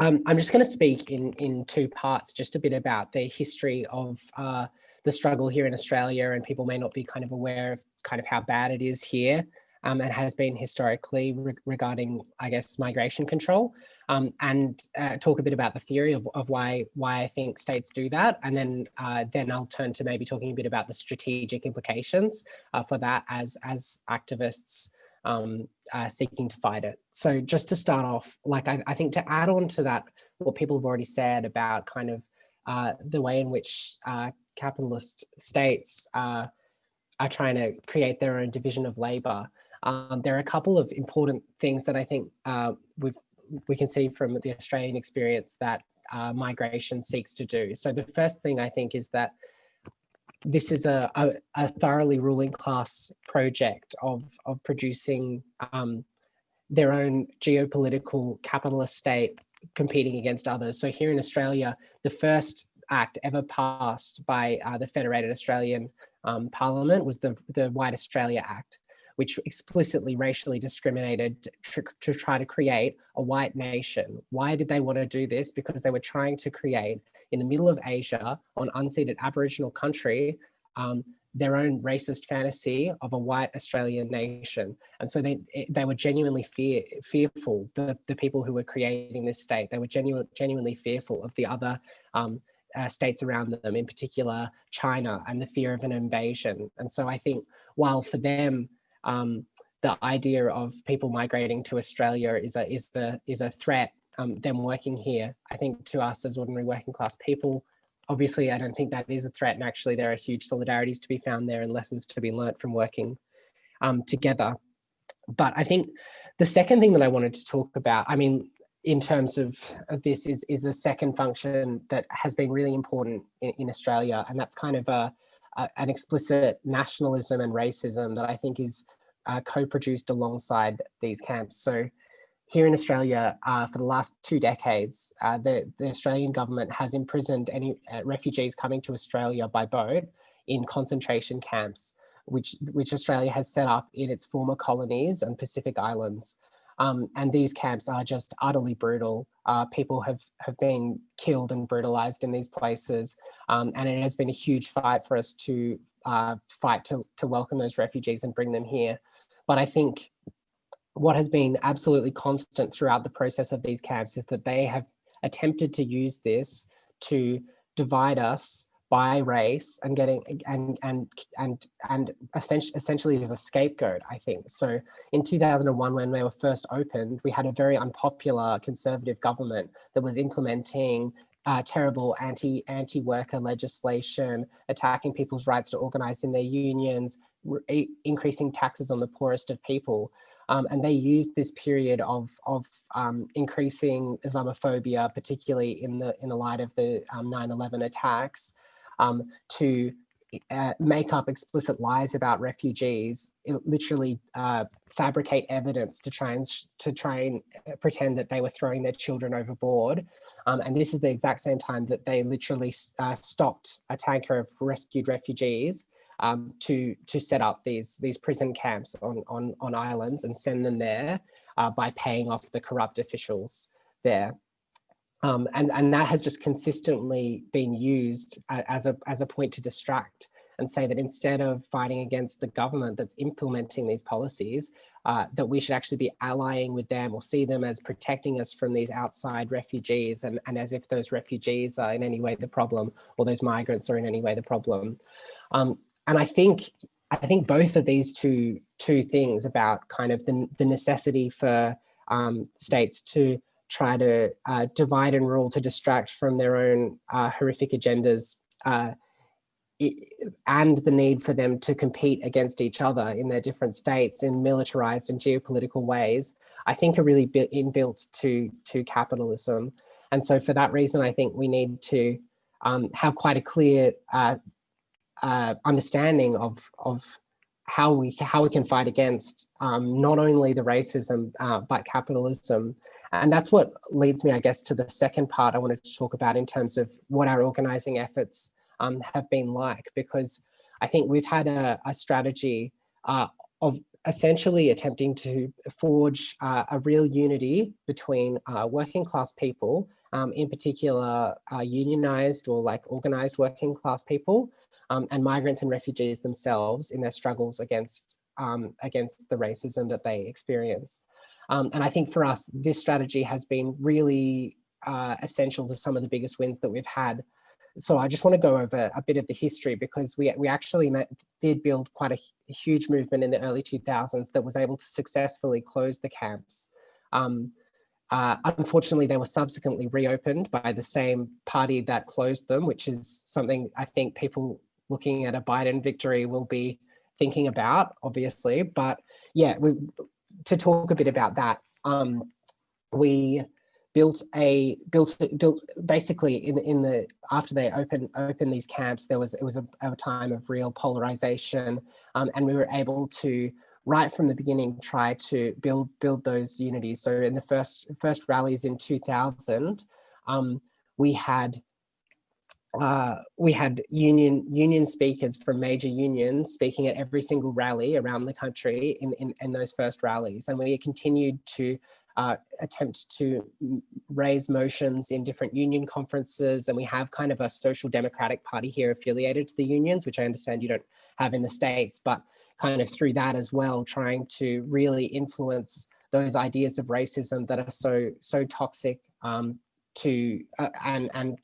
Um, I'm just going to speak in, in two parts, just a bit about the history of uh, the struggle here in Australia and people may not be kind of aware of kind of how bad it is here um, and has been historically re regarding, I guess, migration control um, and uh, talk a bit about the theory of, of why why I think states do that. And then uh, then I'll turn to maybe talking a bit about the strategic implications uh, for that as, as activists um, seeking to fight it. So just to start off, like I, I, think to add on to that, what people have already said about kind of uh, the way in which uh, capitalist states are trying to create their own division of labor. Um, there are a couple of important things that I think uh, we we can see from the Australian experience that uh, migration seeks to do. So the first thing I think is that this is a, a, a thoroughly ruling class project of, of producing um, their own geopolitical capitalist state competing against others. So here in Australia, the first act ever passed by uh, the Federated Australian um, Parliament was the, the White Australia Act which explicitly racially discriminated to, to try to create a white nation. Why did they want to do this? Because they were trying to create in the middle of Asia on unceded Aboriginal country um, their own racist fantasy of a white Australian nation. And so they they were genuinely fear, fearful, the, the people who were creating this state, they were genuine, genuinely fearful of the other um, uh, states around them, in particular China and the fear of an invasion. And so I think while for them, um, the idea of people migrating to Australia is a is the is a threat. Um, them working here, I think, to us as ordinary working class people. Obviously, I don't think that is a threat, and actually, there are huge solidarities to be found there and lessons to be learnt from working um, together. But I think the second thing that I wanted to talk about, I mean, in terms of, this, is is a second function that has been really important in, in Australia, and that's kind of a an explicit nationalism and racism that I think is uh, co-produced alongside these camps. So here in Australia, uh, for the last two decades, uh, the, the, Australian government has imprisoned any uh, refugees coming to Australia by boat in concentration camps, which, which Australia has set up in its former colonies and Pacific Islands. Um, and these camps are just utterly brutal. Uh, people have, have been killed and brutalized in these places. Um, and it has been a huge fight for us to uh, fight to, to welcome those refugees and bring them here. But I think what has been absolutely constant throughout the process of these camps is that they have attempted to use this to divide us by race and getting and and and and essentially as a scapegoat i think. So in 2001 when they were first opened we had a very unpopular conservative government that was implementing uh, terrible anti anti worker legislation attacking people's rights to organize in their unions increasing taxes on the poorest of people um, and they used this period of, of um, increasing Islamophobia, particularly in the in the light of the 9-11 um, attacks, um, to uh, make up explicit lies about refugees, literally uh, fabricate evidence to try and to try and uh, pretend that they were throwing their children overboard. Um, and this is the exact same time that they literally uh, stopped a tanker of rescued refugees um, to to set up these these prison camps on on on islands and send them there uh, by paying off the corrupt officials there. Um, and, and that has just consistently been used as a, as a point to distract and say that instead of fighting against the government that's implementing these policies, uh, that we should actually be allying with them or see them as protecting us from these outside refugees and, and as if those refugees are in any way the problem or those migrants are in any way the problem. Um, and I think I think both of these two two things about kind of the, the necessity for um, states to try to uh, divide and rule to distract from their own uh, horrific agendas uh, it, and the need for them to compete against each other in their different states in militarized and geopolitical ways, I think are really inbuilt to, to capitalism. And so for that reason, I think we need to um, have quite a clear uh, understanding of, of how we how we can fight against um, not only the racism uh, but capitalism. And that's what leads me i guess to the second part i wanted to talk about in terms of what our organizing efforts um, have been like because i think we've had a, a strategy uh, of essentially attempting to forge uh, a real unity between uh, working class people, um, in particular uh, unionized or like organized working class people, um, and migrants and refugees themselves in their struggles against, um, against the racism that they experience. Um, and I think for us, this strategy has been really uh, essential to some of the biggest wins that we've had so I just want to go over a bit of the history because we, we actually met, did build quite a, a, huge movement in the early 2000s that was able to successfully close the camps. Um, uh, unfortunately, they were subsequently reopened by the same party that closed them, which is something I think people looking at a Biden victory will be thinking about, obviously. But yeah, we, to talk a bit about that, um, we built a built built basically in in the after they opened opened these camps there was it was a, a time of real polarization um, and we were able to right from the beginning try to build build those unities so in the first first rallies in 2000 um, we had uh, we had union union speakers from major unions speaking at every single rally around the country in, in, in those first rallies. And we continued to uh, attempt to raise motions in different union conferences. And we have kind of a social democratic party here affiliated to the unions, which I understand you don't have in the States, but kind of through that as well, trying to really influence those ideas of racism that are so, so toxic um, to uh, and and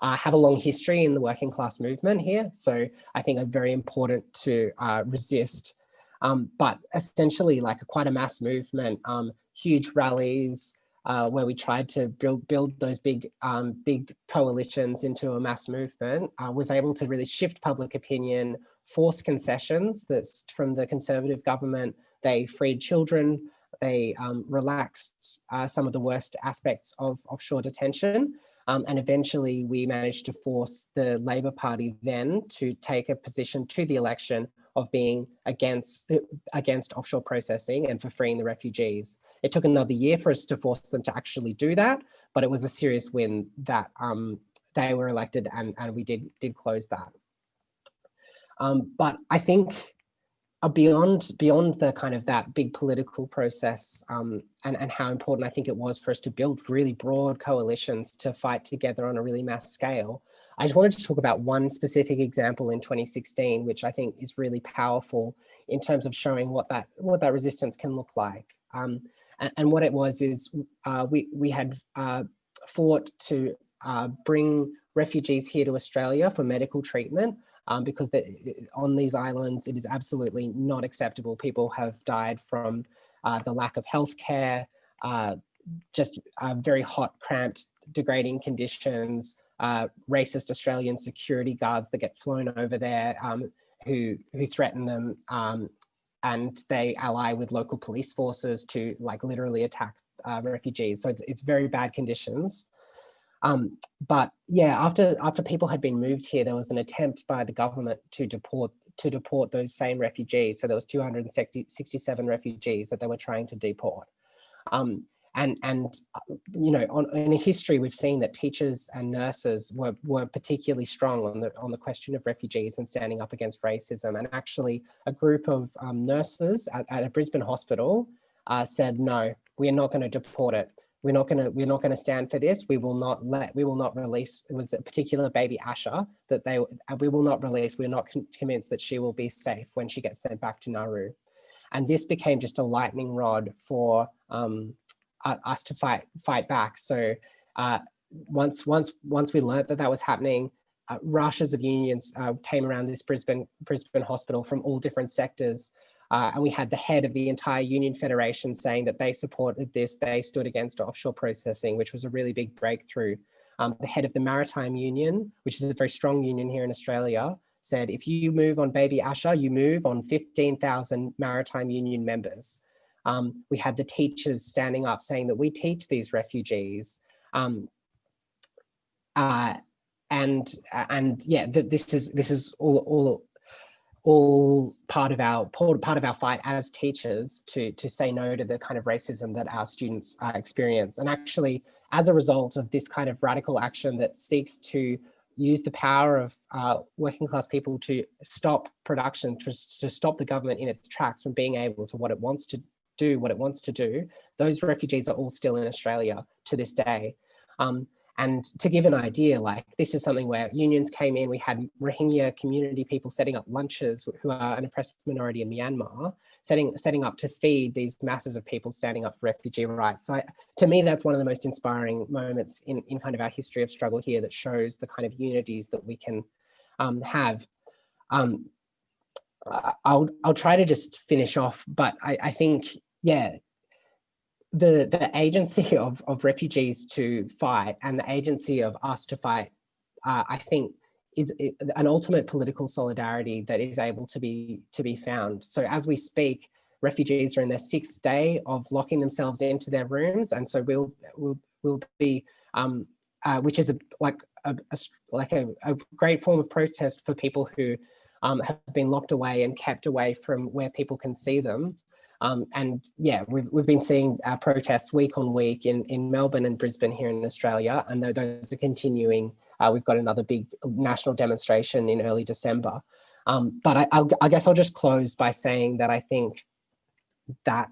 uh, have a long history in the working class movement here. So I think are very important to uh, resist. Um, but essentially like a, quite a mass movement um, huge rallies uh, where we tried to build build those big um, big coalitions into a mass movement, was able to really shift public opinion, force concessions that's from the conservative government. They freed children, they um, relaxed uh, some of the worst aspects of offshore detention. Um, and eventually we managed to force the Labour Party then to take a position to the election of being against, against offshore processing and for freeing the refugees. It took another year for us to force them to actually do that, but it was a serious win that um, they were elected and, and we did, did close that. Um, but I think uh, beyond beyond the kind of that big political process um, and, and how important I think it was for us to build really broad coalitions to fight together on a really mass scale, I just wanted to talk about one specific example in 2016, which I think is really powerful in terms of showing what that what that resistance can look like. Um, and, and, what it was is uh, we, we had uh, fought to uh, bring refugees here to Australia for medical treatment um, because the, on these islands, it is absolutely not acceptable. People have died from uh, the lack of healthcare, uh, just uh, very hot, cramped, degrading conditions, uh, racist Australian security guards that get flown over there um, who, who threaten them um, and they ally with local police forces to like literally attack uh, refugees. So it's, it's very bad conditions. Um, but yeah, after after people had been moved here, there was an attempt by the government to deport to deport those same refugees. So there was 267 refugees that they were trying to deport. Um, and and uh, you know on, in history we've seen that teachers and nurses were, were particularly strong on the on the question of refugees and standing up against racism and actually a group of um, nurses at, at, a Brisbane hospital uh, said no we are not going to deport it we're not going to we're not going to stand for this we will not let we will not release it was a particular baby Asha that they uh, we will not release we're not convinced that she will be safe when she gets sent back to Nauru and this became just a lightning rod for um, us to fight fight back. So uh, once once once we learned that that was happening, uh, rushes of unions uh, came around this Brisbane Brisbane hospital from all different sectors. Uh, and we had the head of the entire union federation saying that they supported this, they stood against offshore processing, which was a really big breakthrough. Um, the head of the Maritime Union, which is a very strong union here in Australia, said, if you move on Baby Asha, you move on 15,000 Maritime Union members um, we had the teachers standing up saying that we teach these refugees. Um, uh, and and yeah, that this is this is all all all part of our part of our fight as teachers to to say no to the kind of racism that our students uh, experience. And actually, as a result of this kind of radical action that seeks to use the power of uh, working class people to stop production, to, to stop the government in its tracks from being able to what it wants to do, what it wants to do, those refugees are all still in Australia to this day. Um, and to give an idea, like this is something where unions came in, we had Rohingya community people setting up lunches who are an oppressed minority in Myanmar, setting, setting up to feed these masses of people standing up for refugee rights. So I, to me, that's one of the most inspiring moments in, in kind of our history of struggle here that shows the kind of unities that we can um, have. Um, I'll, I'll try to just finish off, but I, I think, yeah, the the agency *laughs* of of refugees to fight and the agency of us to fight, uh, I think, is an ultimate political solidarity that is able to be to be found. So as we speak, refugees are in their sixth day of locking themselves into their rooms, and so we'll we'll we'll be, um, uh, which is a, like a, a like a, a great form of protest for people who um, have been locked away and kept away from where people can see them. Um, and yeah, we've, we've been seeing uh, protests week on week in, in Melbourne and Brisbane here in Australia, and those are continuing. Uh, we've got another big national demonstration in early December. Um, but I, I guess I'll just close by saying that I think that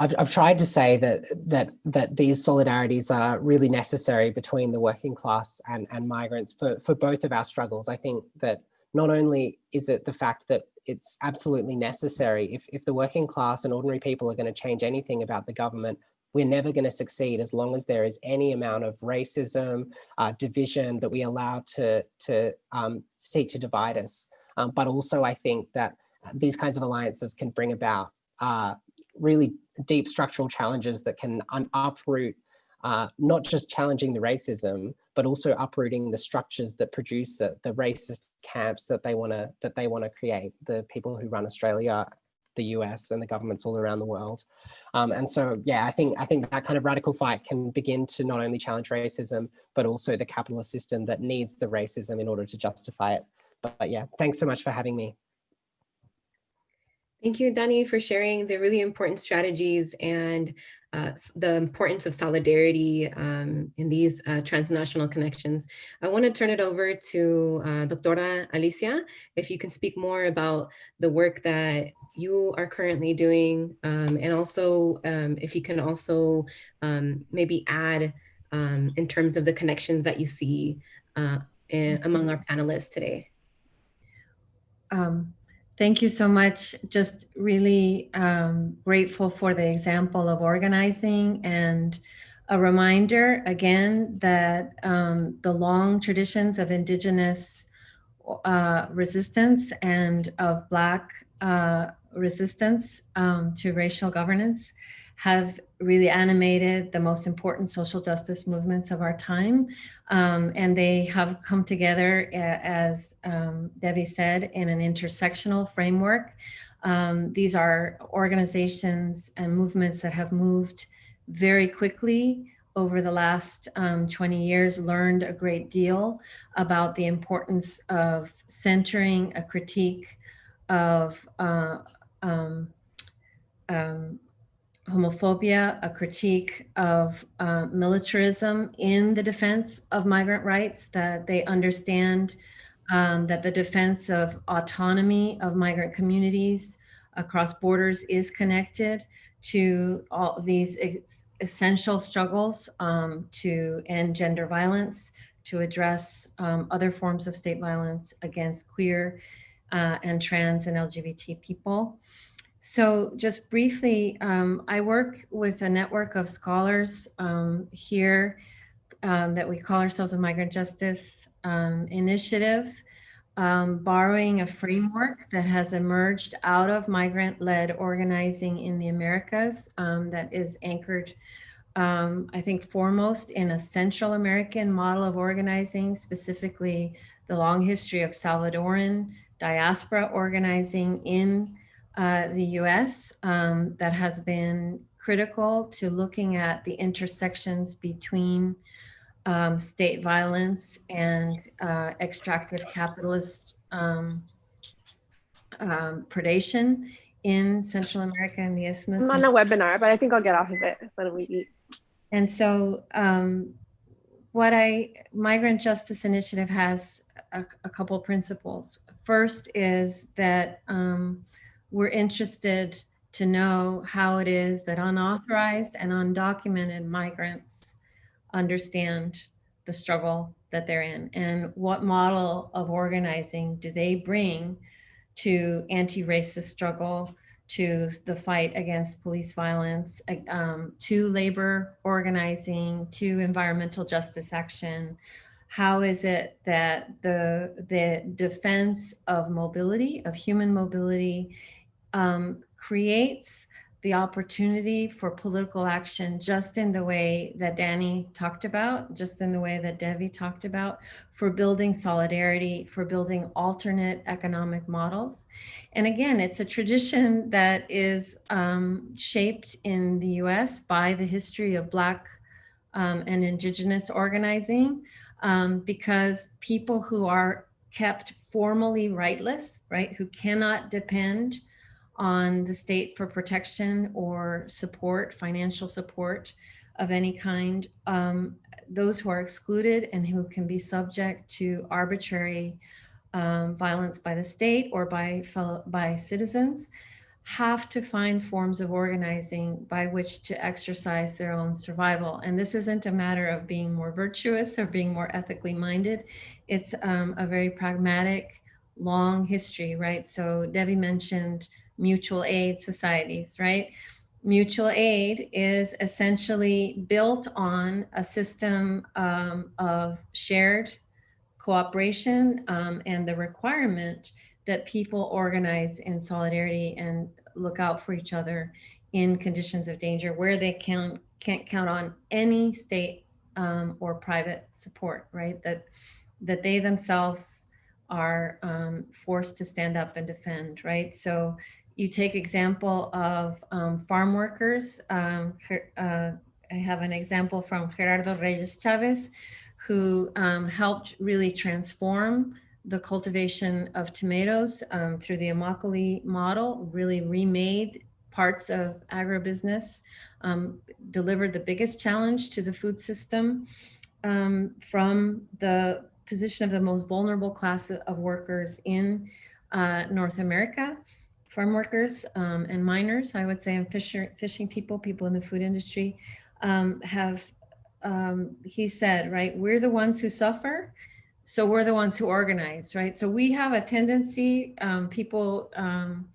I've, I've tried to say that that that these solidarities are really necessary between the working class and, and migrants for, for both of our struggles. I think that not only is it the fact that it's absolutely necessary. If, if the working class and ordinary people are going to change anything about the government, we're never going to succeed as long as there is any amount of racism, uh, division that we allow to, to um, seek to divide us. Um, but also I think that these kinds of alliances can bring about uh, really deep structural challenges that can uproot uh, not just challenging the racism, but also uprooting the structures that produce the, the racist camps that they want to that they want to create. The people who run Australia, the US, and the governments all around the world. Um, and so, yeah, I think I think that kind of radical fight can begin to not only challenge racism, but also the capitalist system that needs the racism in order to justify it. But, but yeah, thanks so much for having me. Thank you, Danny, for sharing the really important strategies and uh, the importance of solidarity um, in these uh, transnational connections. I want to turn it over to uh, Alicia, if you can speak more about the work that you are currently doing, um, and also um, if you can also um, maybe add um, in terms of the connections that you see uh, in, among our panelists today. Um, Thank you so much. Just really um, grateful for the example of organizing and a reminder again that um, the long traditions of indigenous uh, resistance and of Black uh, resistance um, to racial governance have really animated the most important social justice movements of our time. Um, and they have come together, as um, Debbie said, in an intersectional framework. Um, these are organizations and movements that have moved very quickly over the last um, 20 years, learned a great deal about the importance of centering a critique of uh, um, um, homophobia, a critique of uh, militarism in the defense of migrant rights, that they understand um, that the defense of autonomy of migrant communities across borders is connected to all these essential struggles um, to end gender violence, to address um, other forms of state violence against queer uh, and trans and LGBT people. So just briefly, um, I work with a network of scholars um, here um, that we call ourselves a Migrant Justice um, Initiative, um, borrowing a framework that has emerged out of migrant-led organizing in the Americas um, that is anchored, I think, foremost in a Central American model of organizing, specifically the long history of Salvadoran diaspora organizing in uh, the US um, that has been critical to looking at the intersections between um, state violence and uh, extractive capitalist um, um predation in Central America and the Isthmus. I'm on a webinar, but I think I'll get off of it when we eat. And so um, what I, Migrant Justice Initiative has a, a couple principles. First is that um, we're interested to know how it is that unauthorized and undocumented migrants understand the struggle that they're in and what model of organizing do they bring to anti-racist struggle, to the fight against police violence, um, to labor organizing, to environmental justice action. How is it that the, the defense of mobility, of human mobility, um, creates the opportunity for political action just in the way that Danny talked about, just in the way that Debbie talked about, for building solidarity, for building alternate economic models. And again, it's a tradition that is um, shaped in the US by the history of Black um, and Indigenous organizing, um, because people who are kept formally rightless, right, who cannot depend on the state for protection or support, financial support of any kind, um, those who are excluded and who can be subject to arbitrary um, violence by the state or by, by citizens have to find forms of organizing by which to exercise their own survival. And this isn't a matter of being more virtuous or being more ethically minded. It's um, a very pragmatic, long history, right? So Debbie mentioned mutual aid societies, right? Mutual aid is essentially built on a system um, of shared cooperation um, and the requirement that people organize in solidarity and look out for each other in conditions of danger where they can, can't count on any state um, or private support, right? That, that they themselves are um, forced to stand up and defend, right? So you take example of um, farm workers. Um, uh, I have an example from Gerardo Reyes Chavez, who um, helped really transform the cultivation of tomatoes um, through the Immokalee model, really remade parts of agribusiness, um, delivered the biggest challenge to the food system um, from the position of the most vulnerable class of workers in uh, North America farm workers um, and miners, I would say, and fisher, fishing people, people in the food industry, um, have, um, he said, right, we're the ones who suffer, so we're the ones who organize, right? So we have a tendency, um, people um,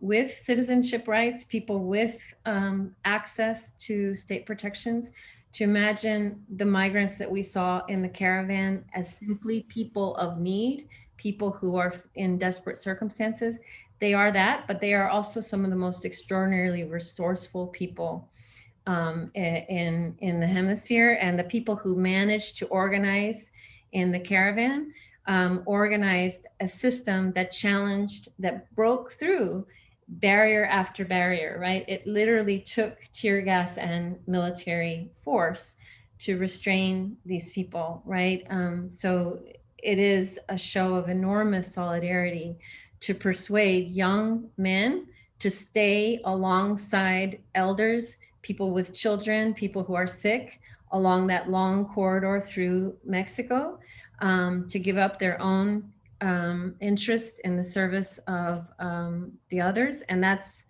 with citizenship rights, people with um, access to state protections, to imagine the migrants that we saw in the caravan as simply people of need, people who are in desperate circumstances they are that, but they are also some of the most extraordinarily resourceful people um, in, in the hemisphere and the people who managed to organize in the caravan um, organized a system that challenged, that broke through barrier after barrier, right? It literally took tear gas and military force to restrain these people, right? Um, so it is a show of enormous solidarity to persuade young men to stay alongside elders, people with children, people who are sick along that long corridor through Mexico um, to give up their own um, interests in the service of um, the others. And that's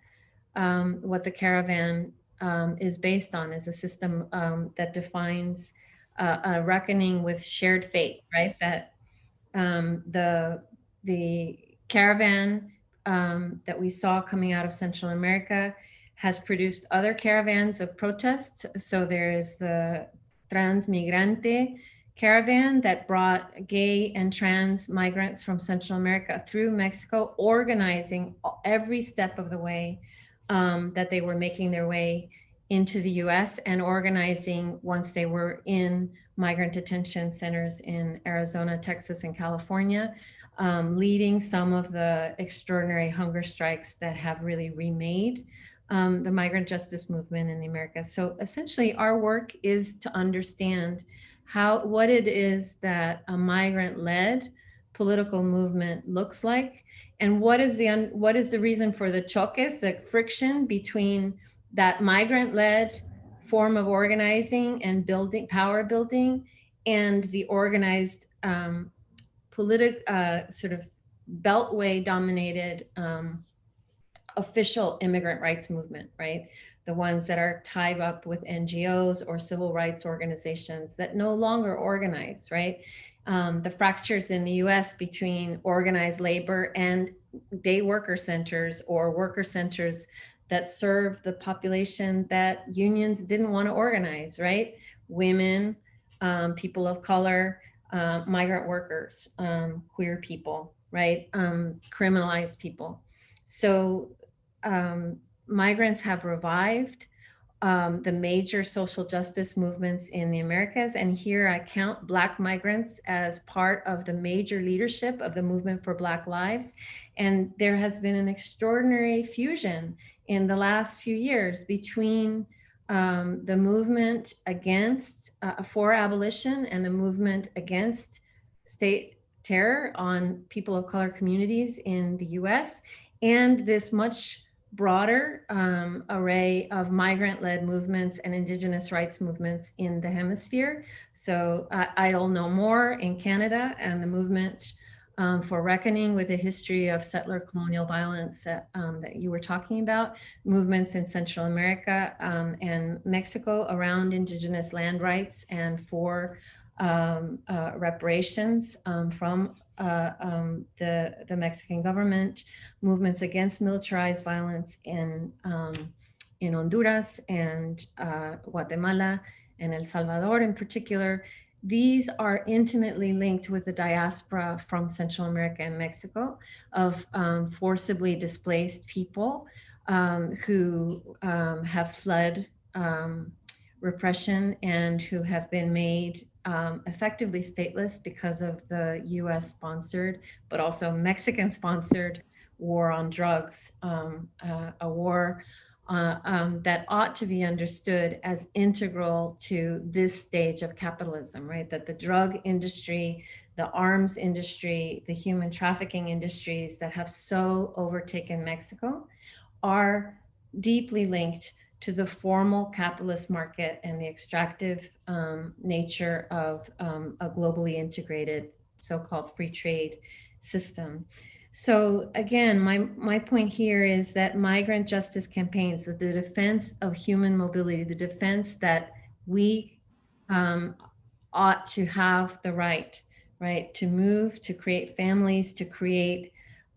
um, what the caravan um, is based on, is a system um, that defines uh, a reckoning with shared fate, right? That the, the caravan um, that we saw coming out of Central America has produced other caravans of protests. So there is the Transmigrante caravan that brought gay and trans migrants from Central America through Mexico, organizing every step of the way um, that they were making their way into the US and organizing once they were in migrant detention centers in Arizona, Texas, and California um, leading some of the extraordinary hunger strikes that have really remade um, the migrant justice movement in the Americas. So essentially our work is to understand how what it is that a migrant led political movement looks like and what is the what is the reason for the choques, the friction between that migrant led form of organizing and building power building and the organized um, politic, uh, sort of beltway dominated um, official immigrant rights movement, right? The ones that are tied up with NGOs or civil rights organizations that no longer organize, right? Um, the fractures in the US between organized labor and day worker centers or worker centers that serve the population that unions didn't want to organize, right? Women, um, people of color, uh, migrant workers, um, queer people, right? Um, criminalized people. So um, migrants have revived um, the major social justice movements in the Americas. And here I count Black migrants as part of the major leadership of the movement for Black lives. And there has been an extraordinary fusion in the last few years between um, the movement against, uh, for abolition and the movement against state terror on people of color communities in the US and this much broader um, array of migrant-led movements and indigenous rights movements in the hemisphere. So uh, Idle No More in Canada and the movement um, for reckoning with the history of settler colonial violence that, um, that you were talking about, movements in Central America um, and Mexico around indigenous land rights and for um, uh, reparations um, from uh, um, the, the Mexican government, movements against militarized violence in, in Honduras and uh, Guatemala and El Salvador in particular. These are intimately linked with the diaspora from Central America and Mexico of um, forcibly displaced people um, who have fled repression and who have been made um, effectively stateless because of the US sponsored, but also Mexican sponsored war on drugs, um, uh, a war uh, um, that ought to be understood as integral to this stage of capitalism, right? That the drug industry, the arms industry, the human trafficking industries that have so overtaken Mexico are deeply linked to the formal capitalist market and the extractive um, nature of um, a globally integrated so-called free trade system. So again, my, my point here is that migrant justice campaigns, that the defense of human mobility, the defense that we um, ought to have the right, right, to move, to create families, to create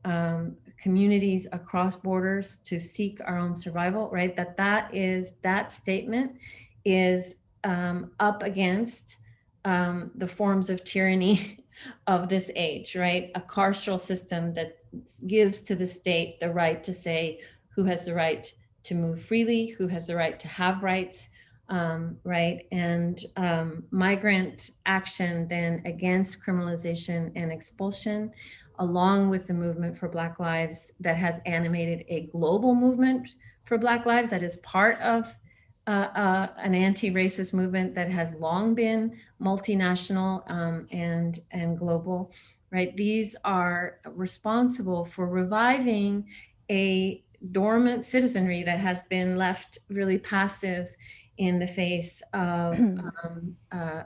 um, communities across borders to seek our own survival, right? That that is, that statement is um, up against um, the forms of tyranny *laughs* of this age, right? A carceral system that gives to the state the right to say who has the right to move freely, who has the right to have rights, um, right? And um, migrant action then against criminalization and expulsion along with the movement for Black Lives that has animated a global movement for Black Lives that is part of uh, uh, an anti-racist movement that has long been multinational um, and, and global, right? These are responsible for reviving a dormant citizenry that has been left really passive in the face of *clears throat* um, uh,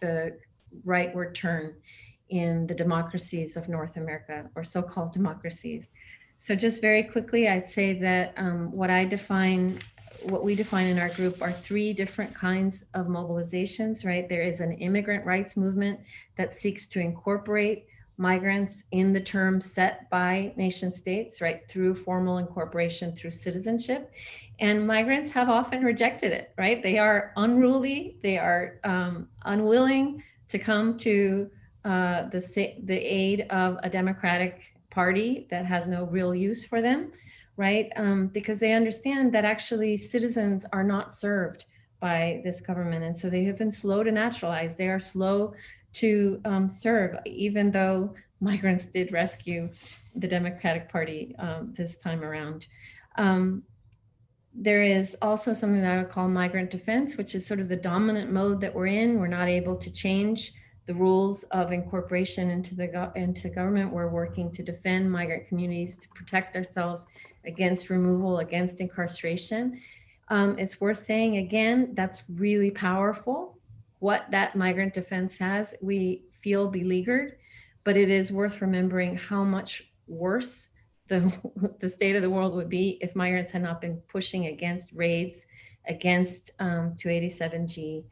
the rightward turn in the democracies of North America or so-called democracies. So just very quickly, I'd say that um, what I define, what we define in our group are three different kinds of mobilizations, right? There is an immigrant rights movement that seeks to incorporate migrants in the terms set by nation states, right, through formal incorporation, through citizenship. And migrants have often rejected it, right? They are unruly, they are um, unwilling to come to uh, the, the aid of a Democratic Party that has no real use for them, right? Um, because they understand that actually citizens are not served by this government. And so they have been slow to naturalize. They are slow to um, serve, even though migrants did rescue the Democratic Party um, this time around. Um, there is also something that I would call migrant defense, which is sort of the dominant mode that we're in. We're not able to change the rules of incorporation into the into government. We're working to defend migrant communities, to protect ourselves against removal, against incarceration. Um, it's worth saying again, that's really powerful, what that migrant defense has, we feel beleaguered, but it is worth remembering how much worse the, *laughs* the state of the world would be if migrants had not been pushing against raids, against um, 287G.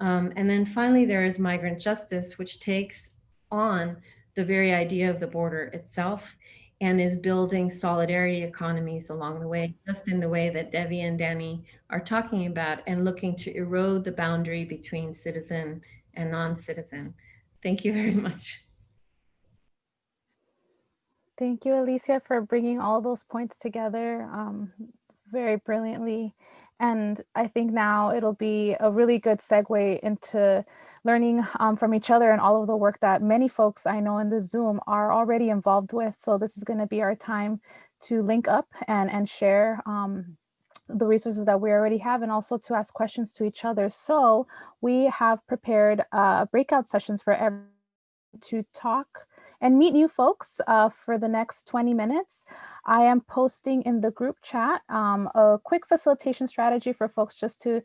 Um, and then finally, there is migrant justice, which takes on the very idea of the border itself and is building solidarity economies along the way, just in the way that Debbie and Danny are talking about and looking to erode the boundary between citizen and non-citizen. Thank you very much. Thank you, Alicia, for bringing all those points together um, very brilliantly. And I think now it'll be a really good segue into learning um, from each other and all of the work that many folks I know in the Zoom are already involved with. So this is gonna be our time to link up and, and share um, the resources that we already have and also to ask questions to each other. So we have prepared uh, breakout sessions for everyone to talk and meet new folks uh, for the next 20 minutes. I am posting in the group chat um, a quick facilitation strategy for folks just to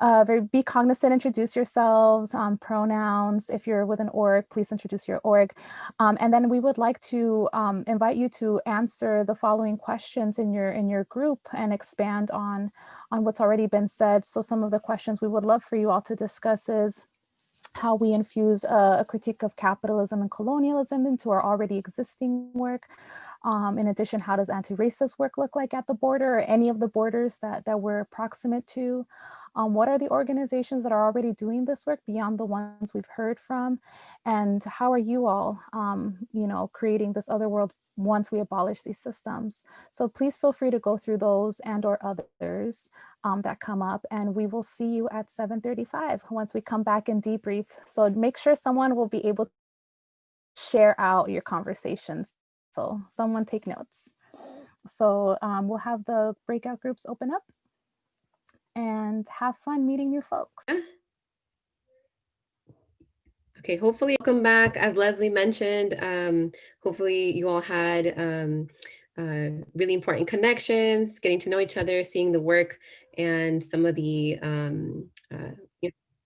uh, very, be cognizant, introduce yourselves, um, pronouns. If you're with an org, please introduce your org. Um, and then we would like to um, invite you to answer the following questions in your in your group and expand on, on what's already been said. So some of the questions we would love for you all to discuss is, how we infuse a, a, critique of capitalism and colonialism into our already existing work. Um, in addition, how does anti-racist work look like at the border or any of the borders that, that we're proximate to? Um, what are the organizations that are already doing this work beyond the ones we've heard from? And how are you all, um, you know, creating this other world once we abolish these systems. So please feel free to go through those and or others um, that come up and we will see you at 7.35 once we come back and debrief. So make sure someone will be able to share out your conversations. So someone take notes. So um, we'll have the breakout groups open up and have fun meeting new folks. Okay, hopefully come back. As Leslie mentioned, um, hopefully you all had um, uh, really important connections, getting to know each other, seeing the work and some of the um, uh,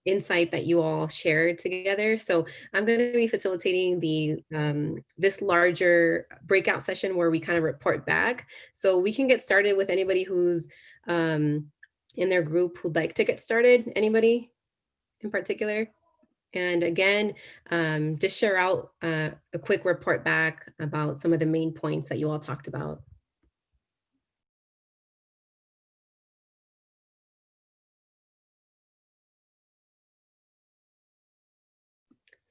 insight that you all shared together. So I'm going to be facilitating the um, this larger breakout session where we kind of report back. So we can get started with anybody who's um, in their group who'd like to get started. Anybody in particular? And again, um, just share out uh, a quick report back about some of the main points that you all talked about.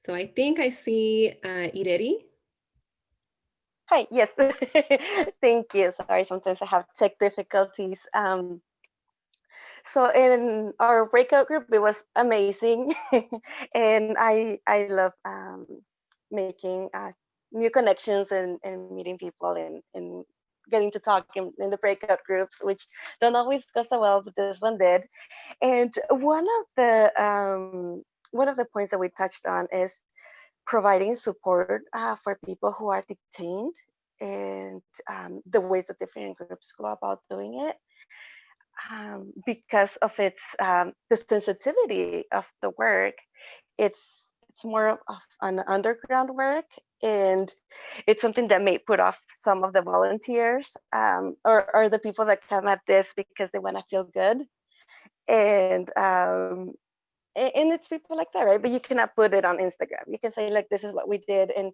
So I think I see uh, Ireri. Hi, yes, *laughs* thank you. Sorry, sometimes I have tech difficulties. Um, so in our breakout group, it was amazing. *laughs* and I, I love um, making uh, new connections and, and meeting people and, and getting to talk in, in, the breakout groups, which don't always go so well, but this one did. And one of the um, one of the points that we touched on is providing support uh, for people who are detained and um, the ways that different groups go about doing it um, because of its um, the sensitivity of the work, it's it's more of an underground work, and it's something that may put off some of the volunteers um, or or the people that come at this because they want to feel good, and um, and it's people like that, right? But you cannot put it on Instagram. You can say like, this is what we did, and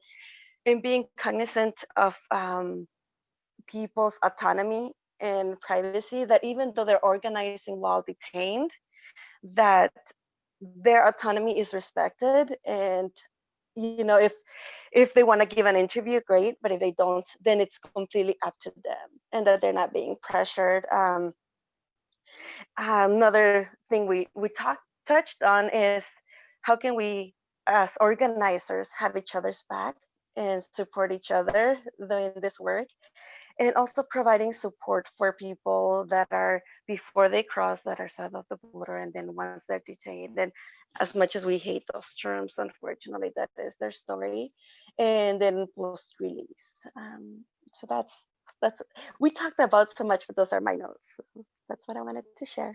and being cognizant of um, people's autonomy and privacy that even though they're organizing while detained, that their autonomy is respected and you know if if they want to give an interview great but if they don't then it's completely up to them and that they're not being pressured um, another thing we we talked touched on is how can we as organizers have each other's back and support each other doing this work and also providing support for people that are before they cross that are south of the border and then once they're detained and as much as we hate those terms unfortunately that is their story and then post release um, so that's that's we talked about so much but those are my notes. That's what i wanted to share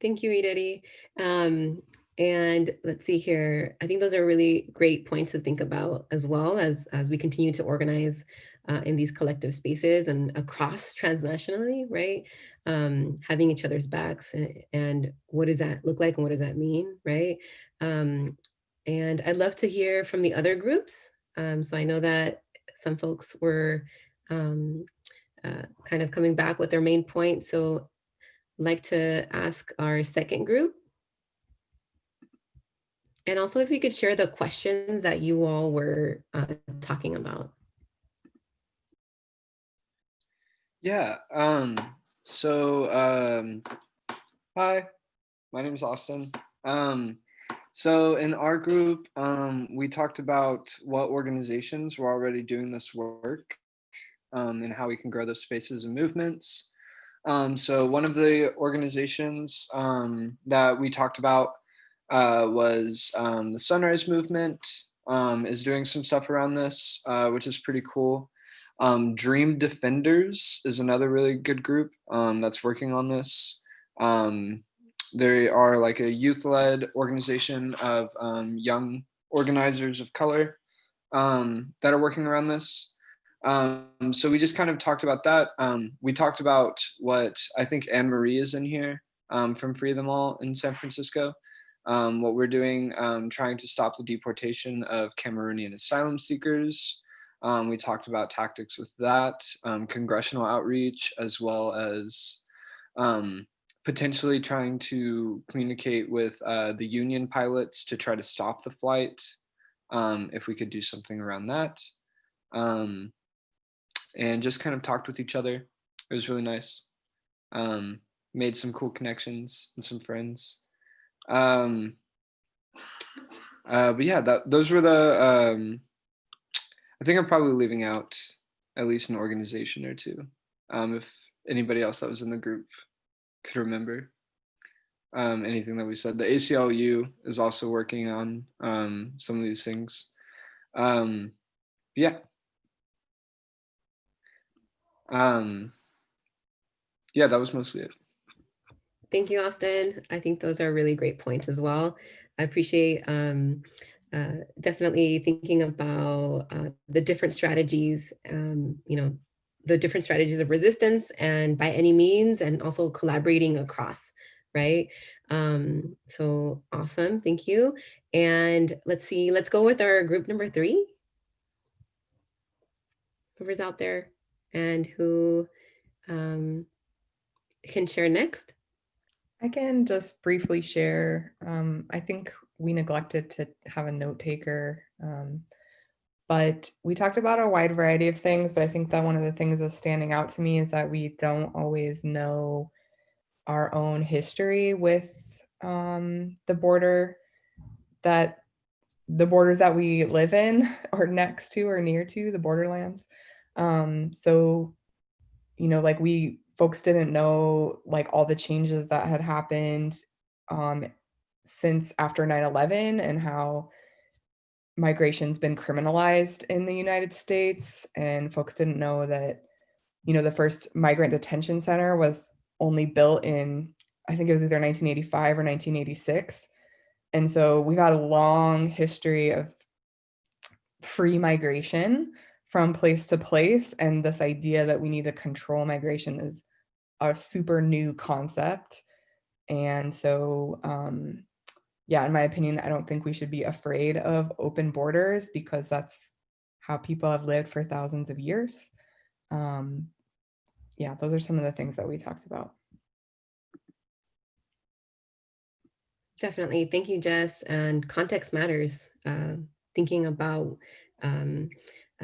thank you Ireri. Um, And let's see here. I think those are really great points to think about as well as as we continue to organize uh, in these collective spaces and across transnationally, right? Um, having each other's backs and, and, what does that look like and what does that mean, right? Um, and I'd love to hear from the other groups. Um, so I know that some folks were um, uh, kind of coming back with their main points. So like to ask our second group. And also if you could share the questions that you all were uh, talking about. Yeah, um, so um, hi, my name is Austin. Um, so in our group, um, we talked about what organizations were already doing this work um, and how we can grow those spaces and movements. Um, so one of the organizations um, that we talked about uh, was um, the Sunrise Movement um, is doing some stuff around this, uh, which is pretty cool. Dream Defenders is another really good group that's working on this. Um, they are like a youth-led organization of um, young organizers of color um, that are working around this. Um, so we just kind of talked about that. Um, we talked about what I think Anne Marie is in here um, from Free Them All in San Francisco. Um, what we're doing, trying to stop the deportation of Cameroonian asylum seekers. we talked about tactics with that, congressional outreach, as well as um, potentially trying to communicate with uh, the union pilots to try to stop the flight, um, if we could do something around that. Um, and just kind of talked with each other. It was really nice. Um, made some cool connections and some friends. Um, uh, but yeah, that, those were the, um, I think I'm probably leaving out at least an organization or two. Um, if anybody else that was in the group could remember um, anything that we said. The ACLU is also working on um, some of these things. Um, yeah. Um, yeah, that was mostly it. Thank you, Austin. I think those are really great points as well. I appreciate um, uh, definitely thinking about uh, the different strategies, um, you know, the different strategies of resistance and by any means and also collaborating across right um so awesome thank you and let's see let's go with our group number three whoever's out there and who um can share next i can just briefly share um i think we neglected to have a note taker um but we talked about a wide variety of things, but I think that one of the things that's standing out to me is that we don't always know our own history with um, the border that the borders that we live in *laughs* or next to or near to the borderlands. Um, so, you know, like we folks didn't know like all the changes that had happened um, since after 9-11 and how migration's been criminalized in the United States and folks didn't know that, you know, the first migrant detention center was only built in, I think it was either 1985 or 1986. And so we've had a long history of free migration from place to place. And this idea that we need to control migration is a super new concept. And so um, yeah, in my opinion, I don't think we should be afraid of open borders because that's how people have lived for thousands of years. Um, yeah, those are some of the things that we talked about. Definitely. Thank you, Jess. And context matters. Uh, thinking about um,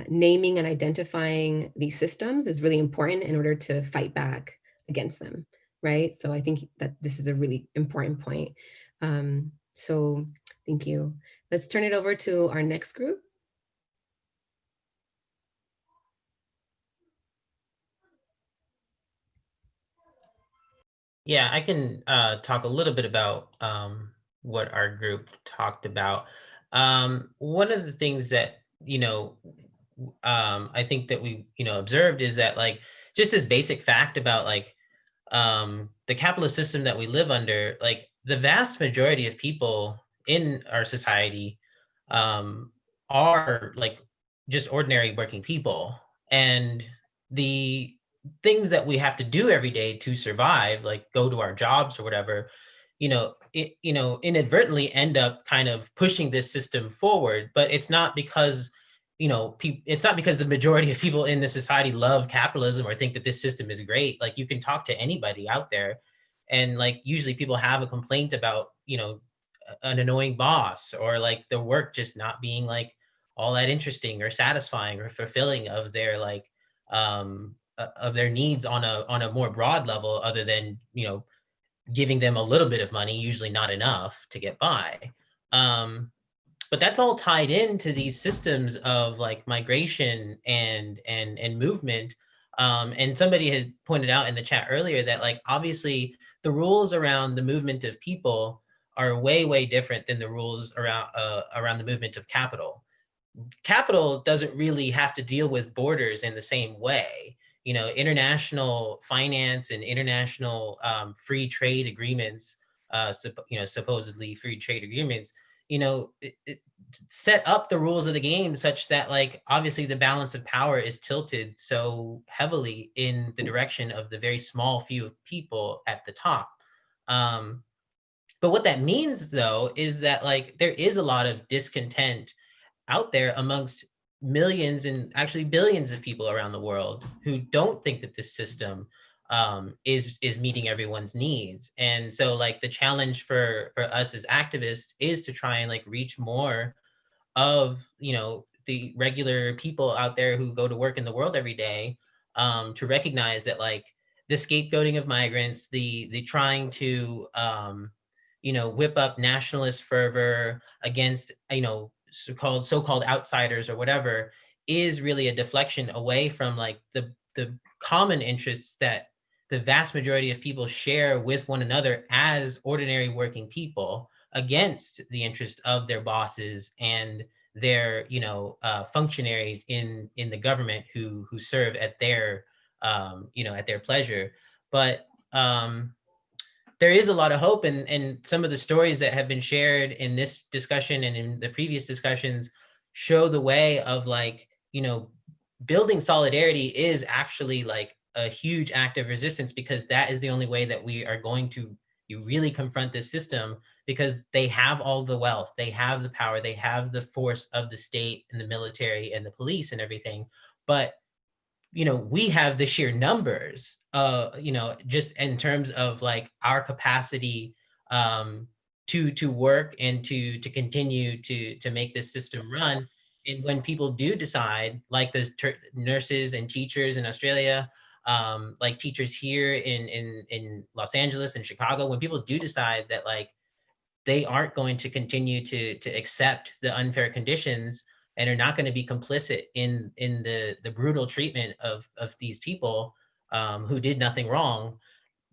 naming and identifying these systems is really important in order to fight back against them, right? So I think that this is a really important point. Um, so thank you. Let's turn it over to our next group. Yeah, I can uh, talk a little bit about um, what our group talked about. Um, one of the things that, you know, um, I think that we, you know, observed is that like, just this basic fact about like um, the capitalist system that we live under, like the vast majority of people in our society um, are like just ordinary working people. And the things that we have to do every day to survive, like go to our jobs or whatever, you know, it, you know, inadvertently end up kind of pushing this system forward. But it's not because, you know, it's not because the majority of people in the society love capitalism or think that this system is great. Like you can talk to anybody out there, and like usually people have a complaint about, you know, an annoying boss or like the work just not being like all that interesting or satisfying or fulfilling of their like um of their needs on a on a more broad level other than you know giving them a little bit of money usually not enough to get by um but that's all tied into these systems of like migration and and and movement um and somebody has pointed out in the chat earlier that like obviously the rules around the movement of people are way, way different than the rules around uh, around the movement of capital. Capital doesn't really have to deal with borders in the same way. You know, international finance and international um, free trade agreements, uh, you know, supposedly free trade agreements, you know, it, it set up the rules of the game such that like, obviously the balance of power is tilted so heavily in the direction of the very small few people at the top. Um, but what that means though, is that like there is a lot of discontent out there amongst millions and actually billions of people around the world who don't think that this system um, is is meeting everyone's needs. And so like the challenge for for us as activists is to try and like reach more of, you know, the regular people out there who go to work in the world every day um, to recognize that like the scapegoating of migrants, the the trying to um, you know, whip up nationalist fervor against, you know, so-called so-called outsiders or whatever is really a deflection away from like the the common interests that the vast majority of people share with one another as ordinary working people against the interest of their bosses and their you know uh, functionaries in in the government who who serve at their um, you know at their pleasure. But um, there is a lot of hope and and some of the stories that have been shared in this discussion and in the previous discussions show the way of like you know building solidarity is actually like a huge act of resistance because that is the only way that we are going to you really confront this system because they have all the wealth they have the power they have the force of the state and the military and the police and everything but you know, we have the sheer numbers, uh, you know, just in terms of like our capacity um, to to work and to to continue to to make this system run. And when people do decide, like those nurses and teachers in Australia, um, like teachers here in in in Los Angeles and Chicago, when people do decide that like they aren't going to continue to to accept the unfair conditions and are not going to be complicit in in the the brutal treatment of of these people um, who did nothing wrong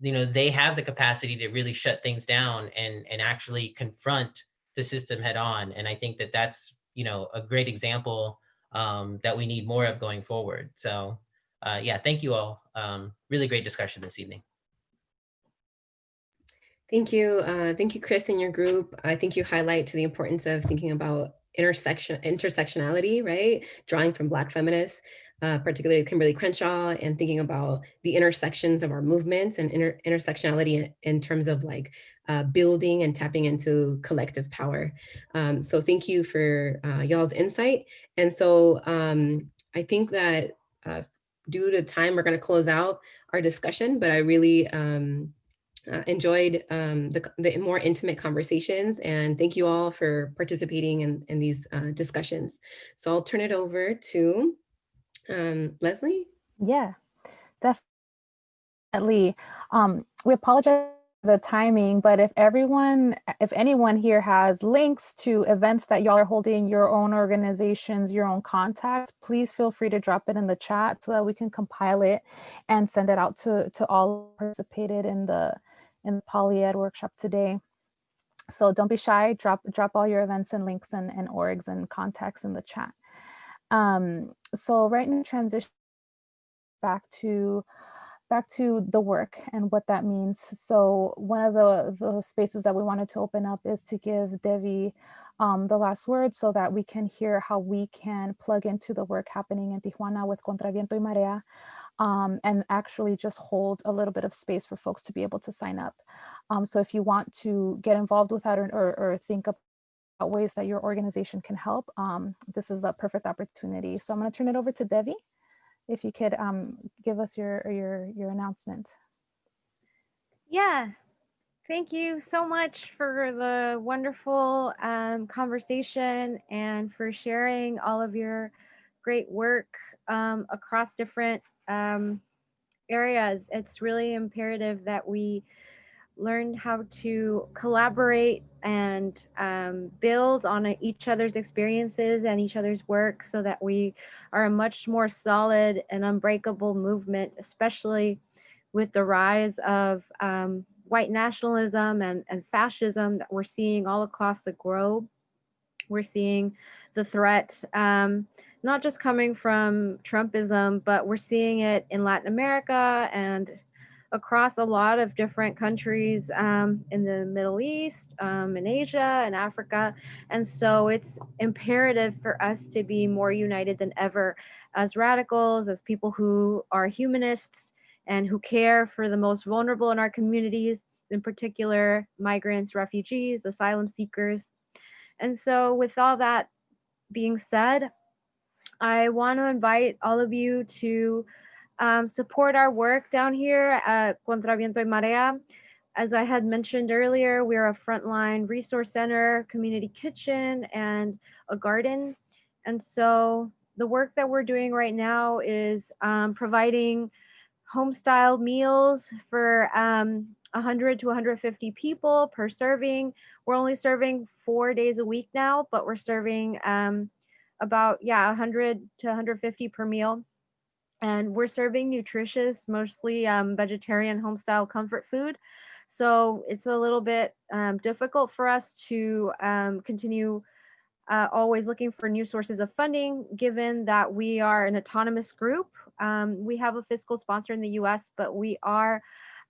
you know they have the capacity to really shut things down and and actually confront the system head on. And i think that that's you know a great example um, that we need more of going forward. So uh, yeah thank you all um, really great discussion this evening Thank you. Uh, thank you, Chris, and your group. I think you highlight to the importance of thinking about intersection intersectionality, right? Drawing from Black feminists, uh, particularly Kimberlé Crenshaw, and thinking about the intersections of our movements and inter intersectionality in, terms of like uh, building and tapping into collective power. Um, so thank you for uh, y'all's insight. And so um, I think that uh, due to time, we're gonna close out our discussion, but I really um, uh, enjoyed um, the, the, more intimate conversations and thank you all for participating in, in these uh, discussions. So I'll turn it over to um, Leslie. Yeah, definitely. Um, we apologize the timing, but if everyone, if anyone here has links to events that y'all are holding, your own organizations, your own contacts, please feel free to drop it in the chat so that we can compile it and send it out to, to all participated in the in the PolyEd workshop today. So don't be shy, drop, drop all your events and links and, and orgs and contacts in the chat. Um, so right now transition back to back to the work and what that means. So one of the, the spaces that we wanted to open up is to give Devi um, the last word so that we can hear how we can plug into the work happening in Tijuana with Contraviento y Marea um, and actually just hold a little bit of space for folks to be able to sign up. Um, so if you want to get involved with that or, or, or think about ways that your organization can help, um, this is a perfect opportunity. So I'm gonna turn it over to Devi. If you could um, give us your, your, your announcement. Yeah, thank you so much for the wonderful um, conversation and for sharing all of your great work um, across different um, areas. It's really imperative that we learn how to collaborate and um, build on each other's experiences and each other's work so that we are a much more solid and unbreakable movement, especially with the rise of um, white nationalism and, and fascism that we're seeing all across the globe. We're seeing the threat, um, not just coming from Trumpism, but we're seeing it in Latin America and across a lot of different countries um, in the Middle East, um, in Asia, and Africa. And so it's imperative for us to be more united than ever as radicals, as people who are humanists and who care for the most vulnerable in our communities, in particular, migrants, refugees, asylum seekers. And so with all that being said, I want to invite all of you to um, support our work down here at Contra Viento y Marea. As I had mentioned earlier, we're a frontline resource center, community kitchen, and a garden. And so the work that we're doing right now is um, providing home style meals for um, 100 to 150 people per serving. We're only serving four days a week now, but we're serving um, about, yeah, 100 to 150 per meal and we're serving nutritious, mostly um, vegetarian home style comfort food. So it's a little bit um, difficult for us to um, continue uh, always looking for new sources of funding, given that we are an autonomous group. Um, we have a fiscal sponsor in the US, but we are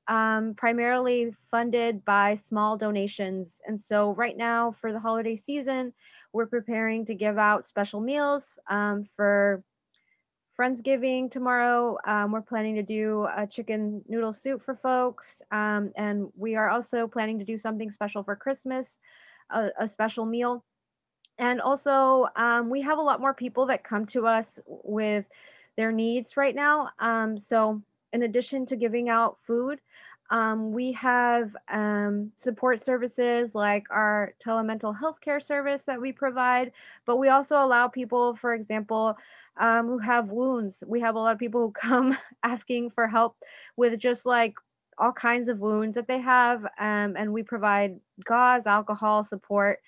um, primarily funded by small donations. And so right now for the holiday season, we're preparing to give out special meals um, for Friendsgiving tomorrow. Um, we're planning to do a chicken noodle soup for folks. Um, and we are also planning to do something special for Christmas, a, a special meal. And also, um, we have a lot more people that come to us with their needs right now. Um, so, in addition to giving out food, um, we have um, support services like our telemental health care service that we provide, but we also allow people, for example, um, who have wounds. We have a lot of people who *laughs* come asking for help with just like all kinds of wounds that they have. Um, and we provide gauze, alcohol support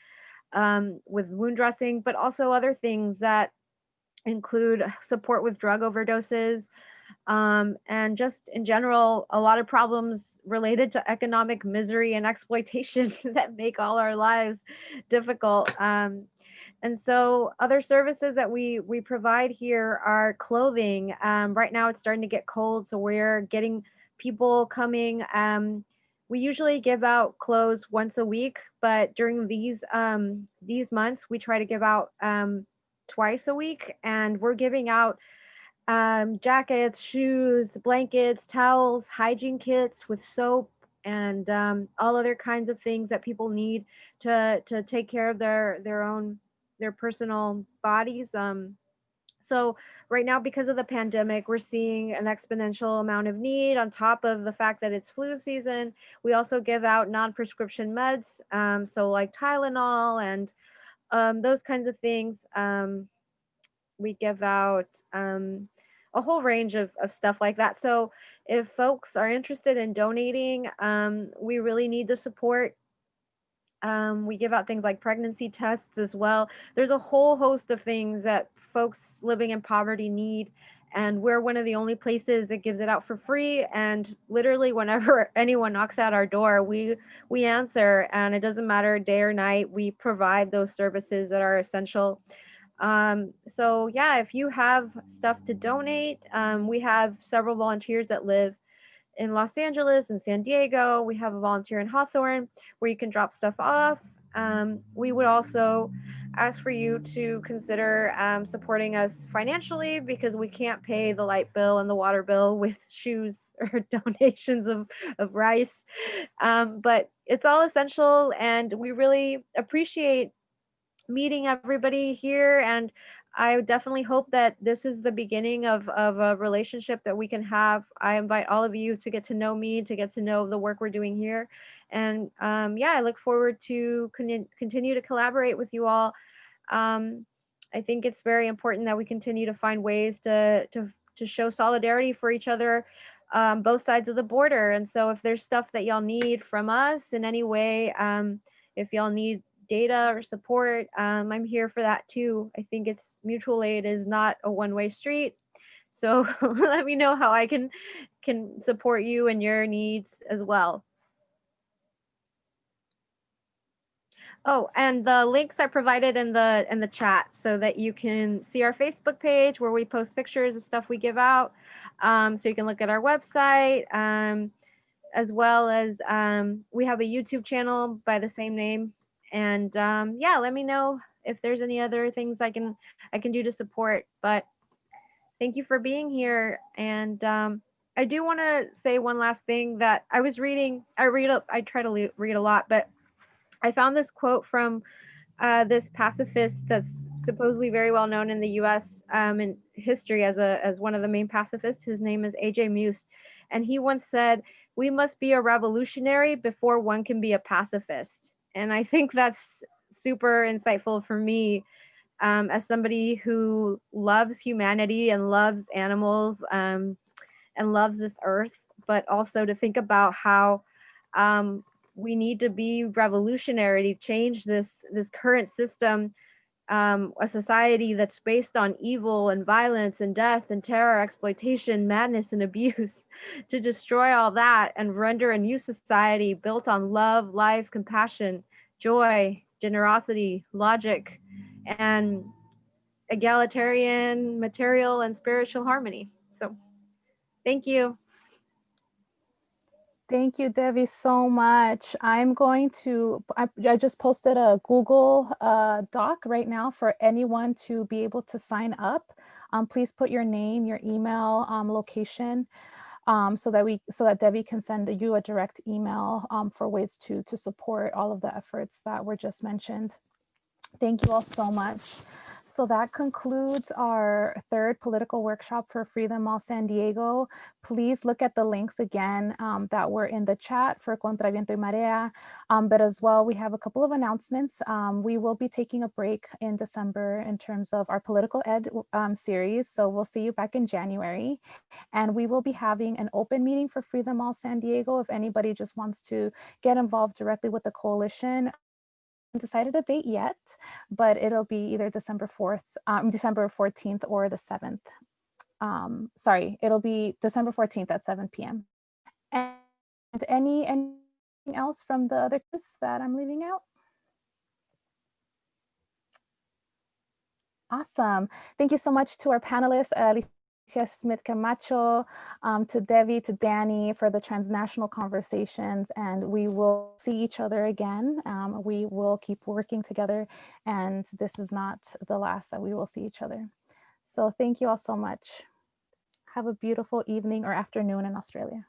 um, with wound dressing, but also other things that include support with drug overdoses. Um, and just in general, a lot of problems related to economic misery and exploitation *laughs* that make all our lives difficult. Um, and so other services that we we provide here are clothing. Um, right now it's starting to get cold, so we're getting people coming. Um, we usually give out clothes once a week, but during these um, these months, we try to give out um, twice a week, and we're giving out um, jackets, shoes, blankets, towels, hygiene kits with soap and um, all other kinds of things that people need to to take care of their their own their personal bodies. Um, so right now, because of the pandemic, we're seeing an exponential amount of need on top of the fact that it's flu season. We also give out non-prescription meds, um, so like Tylenol and um, those kinds of things. Um, we give out um, a whole range of, of stuff like that. So if folks are interested in donating, um, we really need the support. Um, we give out things like pregnancy tests as well. There's a whole host of things that folks living in poverty need. And we're one of the only places that gives it out for free. And literally, whenever *laughs* anyone knocks at our door, we we answer, and it doesn't matter day or night. We provide those services that are essential. Um, so yeah, if you have stuff to donate, um, we have several volunteers that live in Los Angeles and San Diego. We have a volunteer in Hawthorne where you can drop stuff off. Um, we would also ask for you to consider um, supporting us financially because we can't pay the light bill and the water bill with *laughs* shoes or *laughs* donations of, of rice. Um, but it's all essential and we really appreciate meeting everybody here and I definitely hope that this is the beginning of, of a relationship that we can have. I invite all of you to get to know me, to get to know the work we're doing here. And um, yeah, I look forward to con continue to collaborate with you all. Um, I think it's very important that we continue to find ways to, to, to show solidarity for each other um, both sides of the border. And so if there's stuff that y'all need from us in any way, um, if y'all need data or support, um, I'm here for that too. I think it's mutual aid is not a one-way street. So *laughs* let me know how I can can support you and your needs as well. Oh, and the links are provided in the in the chat so that you can see our Facebook page where we post pictures of stuff we give out. Um, so you can look at our website, um, as well as um, we have a YouTube channel by the same name. And um, yeah, let me know if there's any other things I can I can do to support. But thank you for being here. And um, I do want to say one last thing that I was reading. I read I try to read a lot, but I found this quote from uh, this pacifist that's supposedly very well known in the U.S. Um, in history as a as one of the main pacifists. His name is A.J. Muste, and he once said, "We must be a revolutionary before one can be a pacifist." And I think that's super insightful for me um, as somebody who loves humanity and loves animals um, and loves this earth, but also to think about how um, we need to be revolutionary to change this this current system um, a society that's based on evil and violence and death and terror, exploitation, madness, and abuse, *laughs* to destroy all that and render a new society built on love, life, compassion, joy, generosity, logic, and egalitarian, material, and spiritual harmony. So, thank you. Thank you, Devi, so much. I'm going to, I, I just posted a Google uh, Doc right now for anyone to be able to sign up. Um, please put your name, your email, um, location, um, so that we, so that Devi can send you a direct email um, for ways to, to support all of the efforts that were just mentioned. Thank you all so much. So that concludes our third political workshop for Free Them All San Diego. Please look at the links again um, that were in the chat for Contra Viento y Marea. Um, but as well, we have a couple of announcements. Um, we will be taking a break in December in terms of our political ed um, series. So we'll see you back in January. And we will be having an open meeting for Free Them All San Diego if anybody just wants to get involved directly with the coalition decided a date yet, but it'll be either December 4th, um, December 14th or the 7th. Um, sorry, it'll be December 14th at 7 p.m. And any anything else from the other groups that I'm leaving out? Awesome. Thank you so much to our panelists, uh, Schmidt Camacho, um, to Devi, to Danny for the transnational conversations, and we will see each other again. Um, we will keep working together, and this is not the last that we will see each other. So thank you all so much. Have a beautiful evening or afternoon in Australia.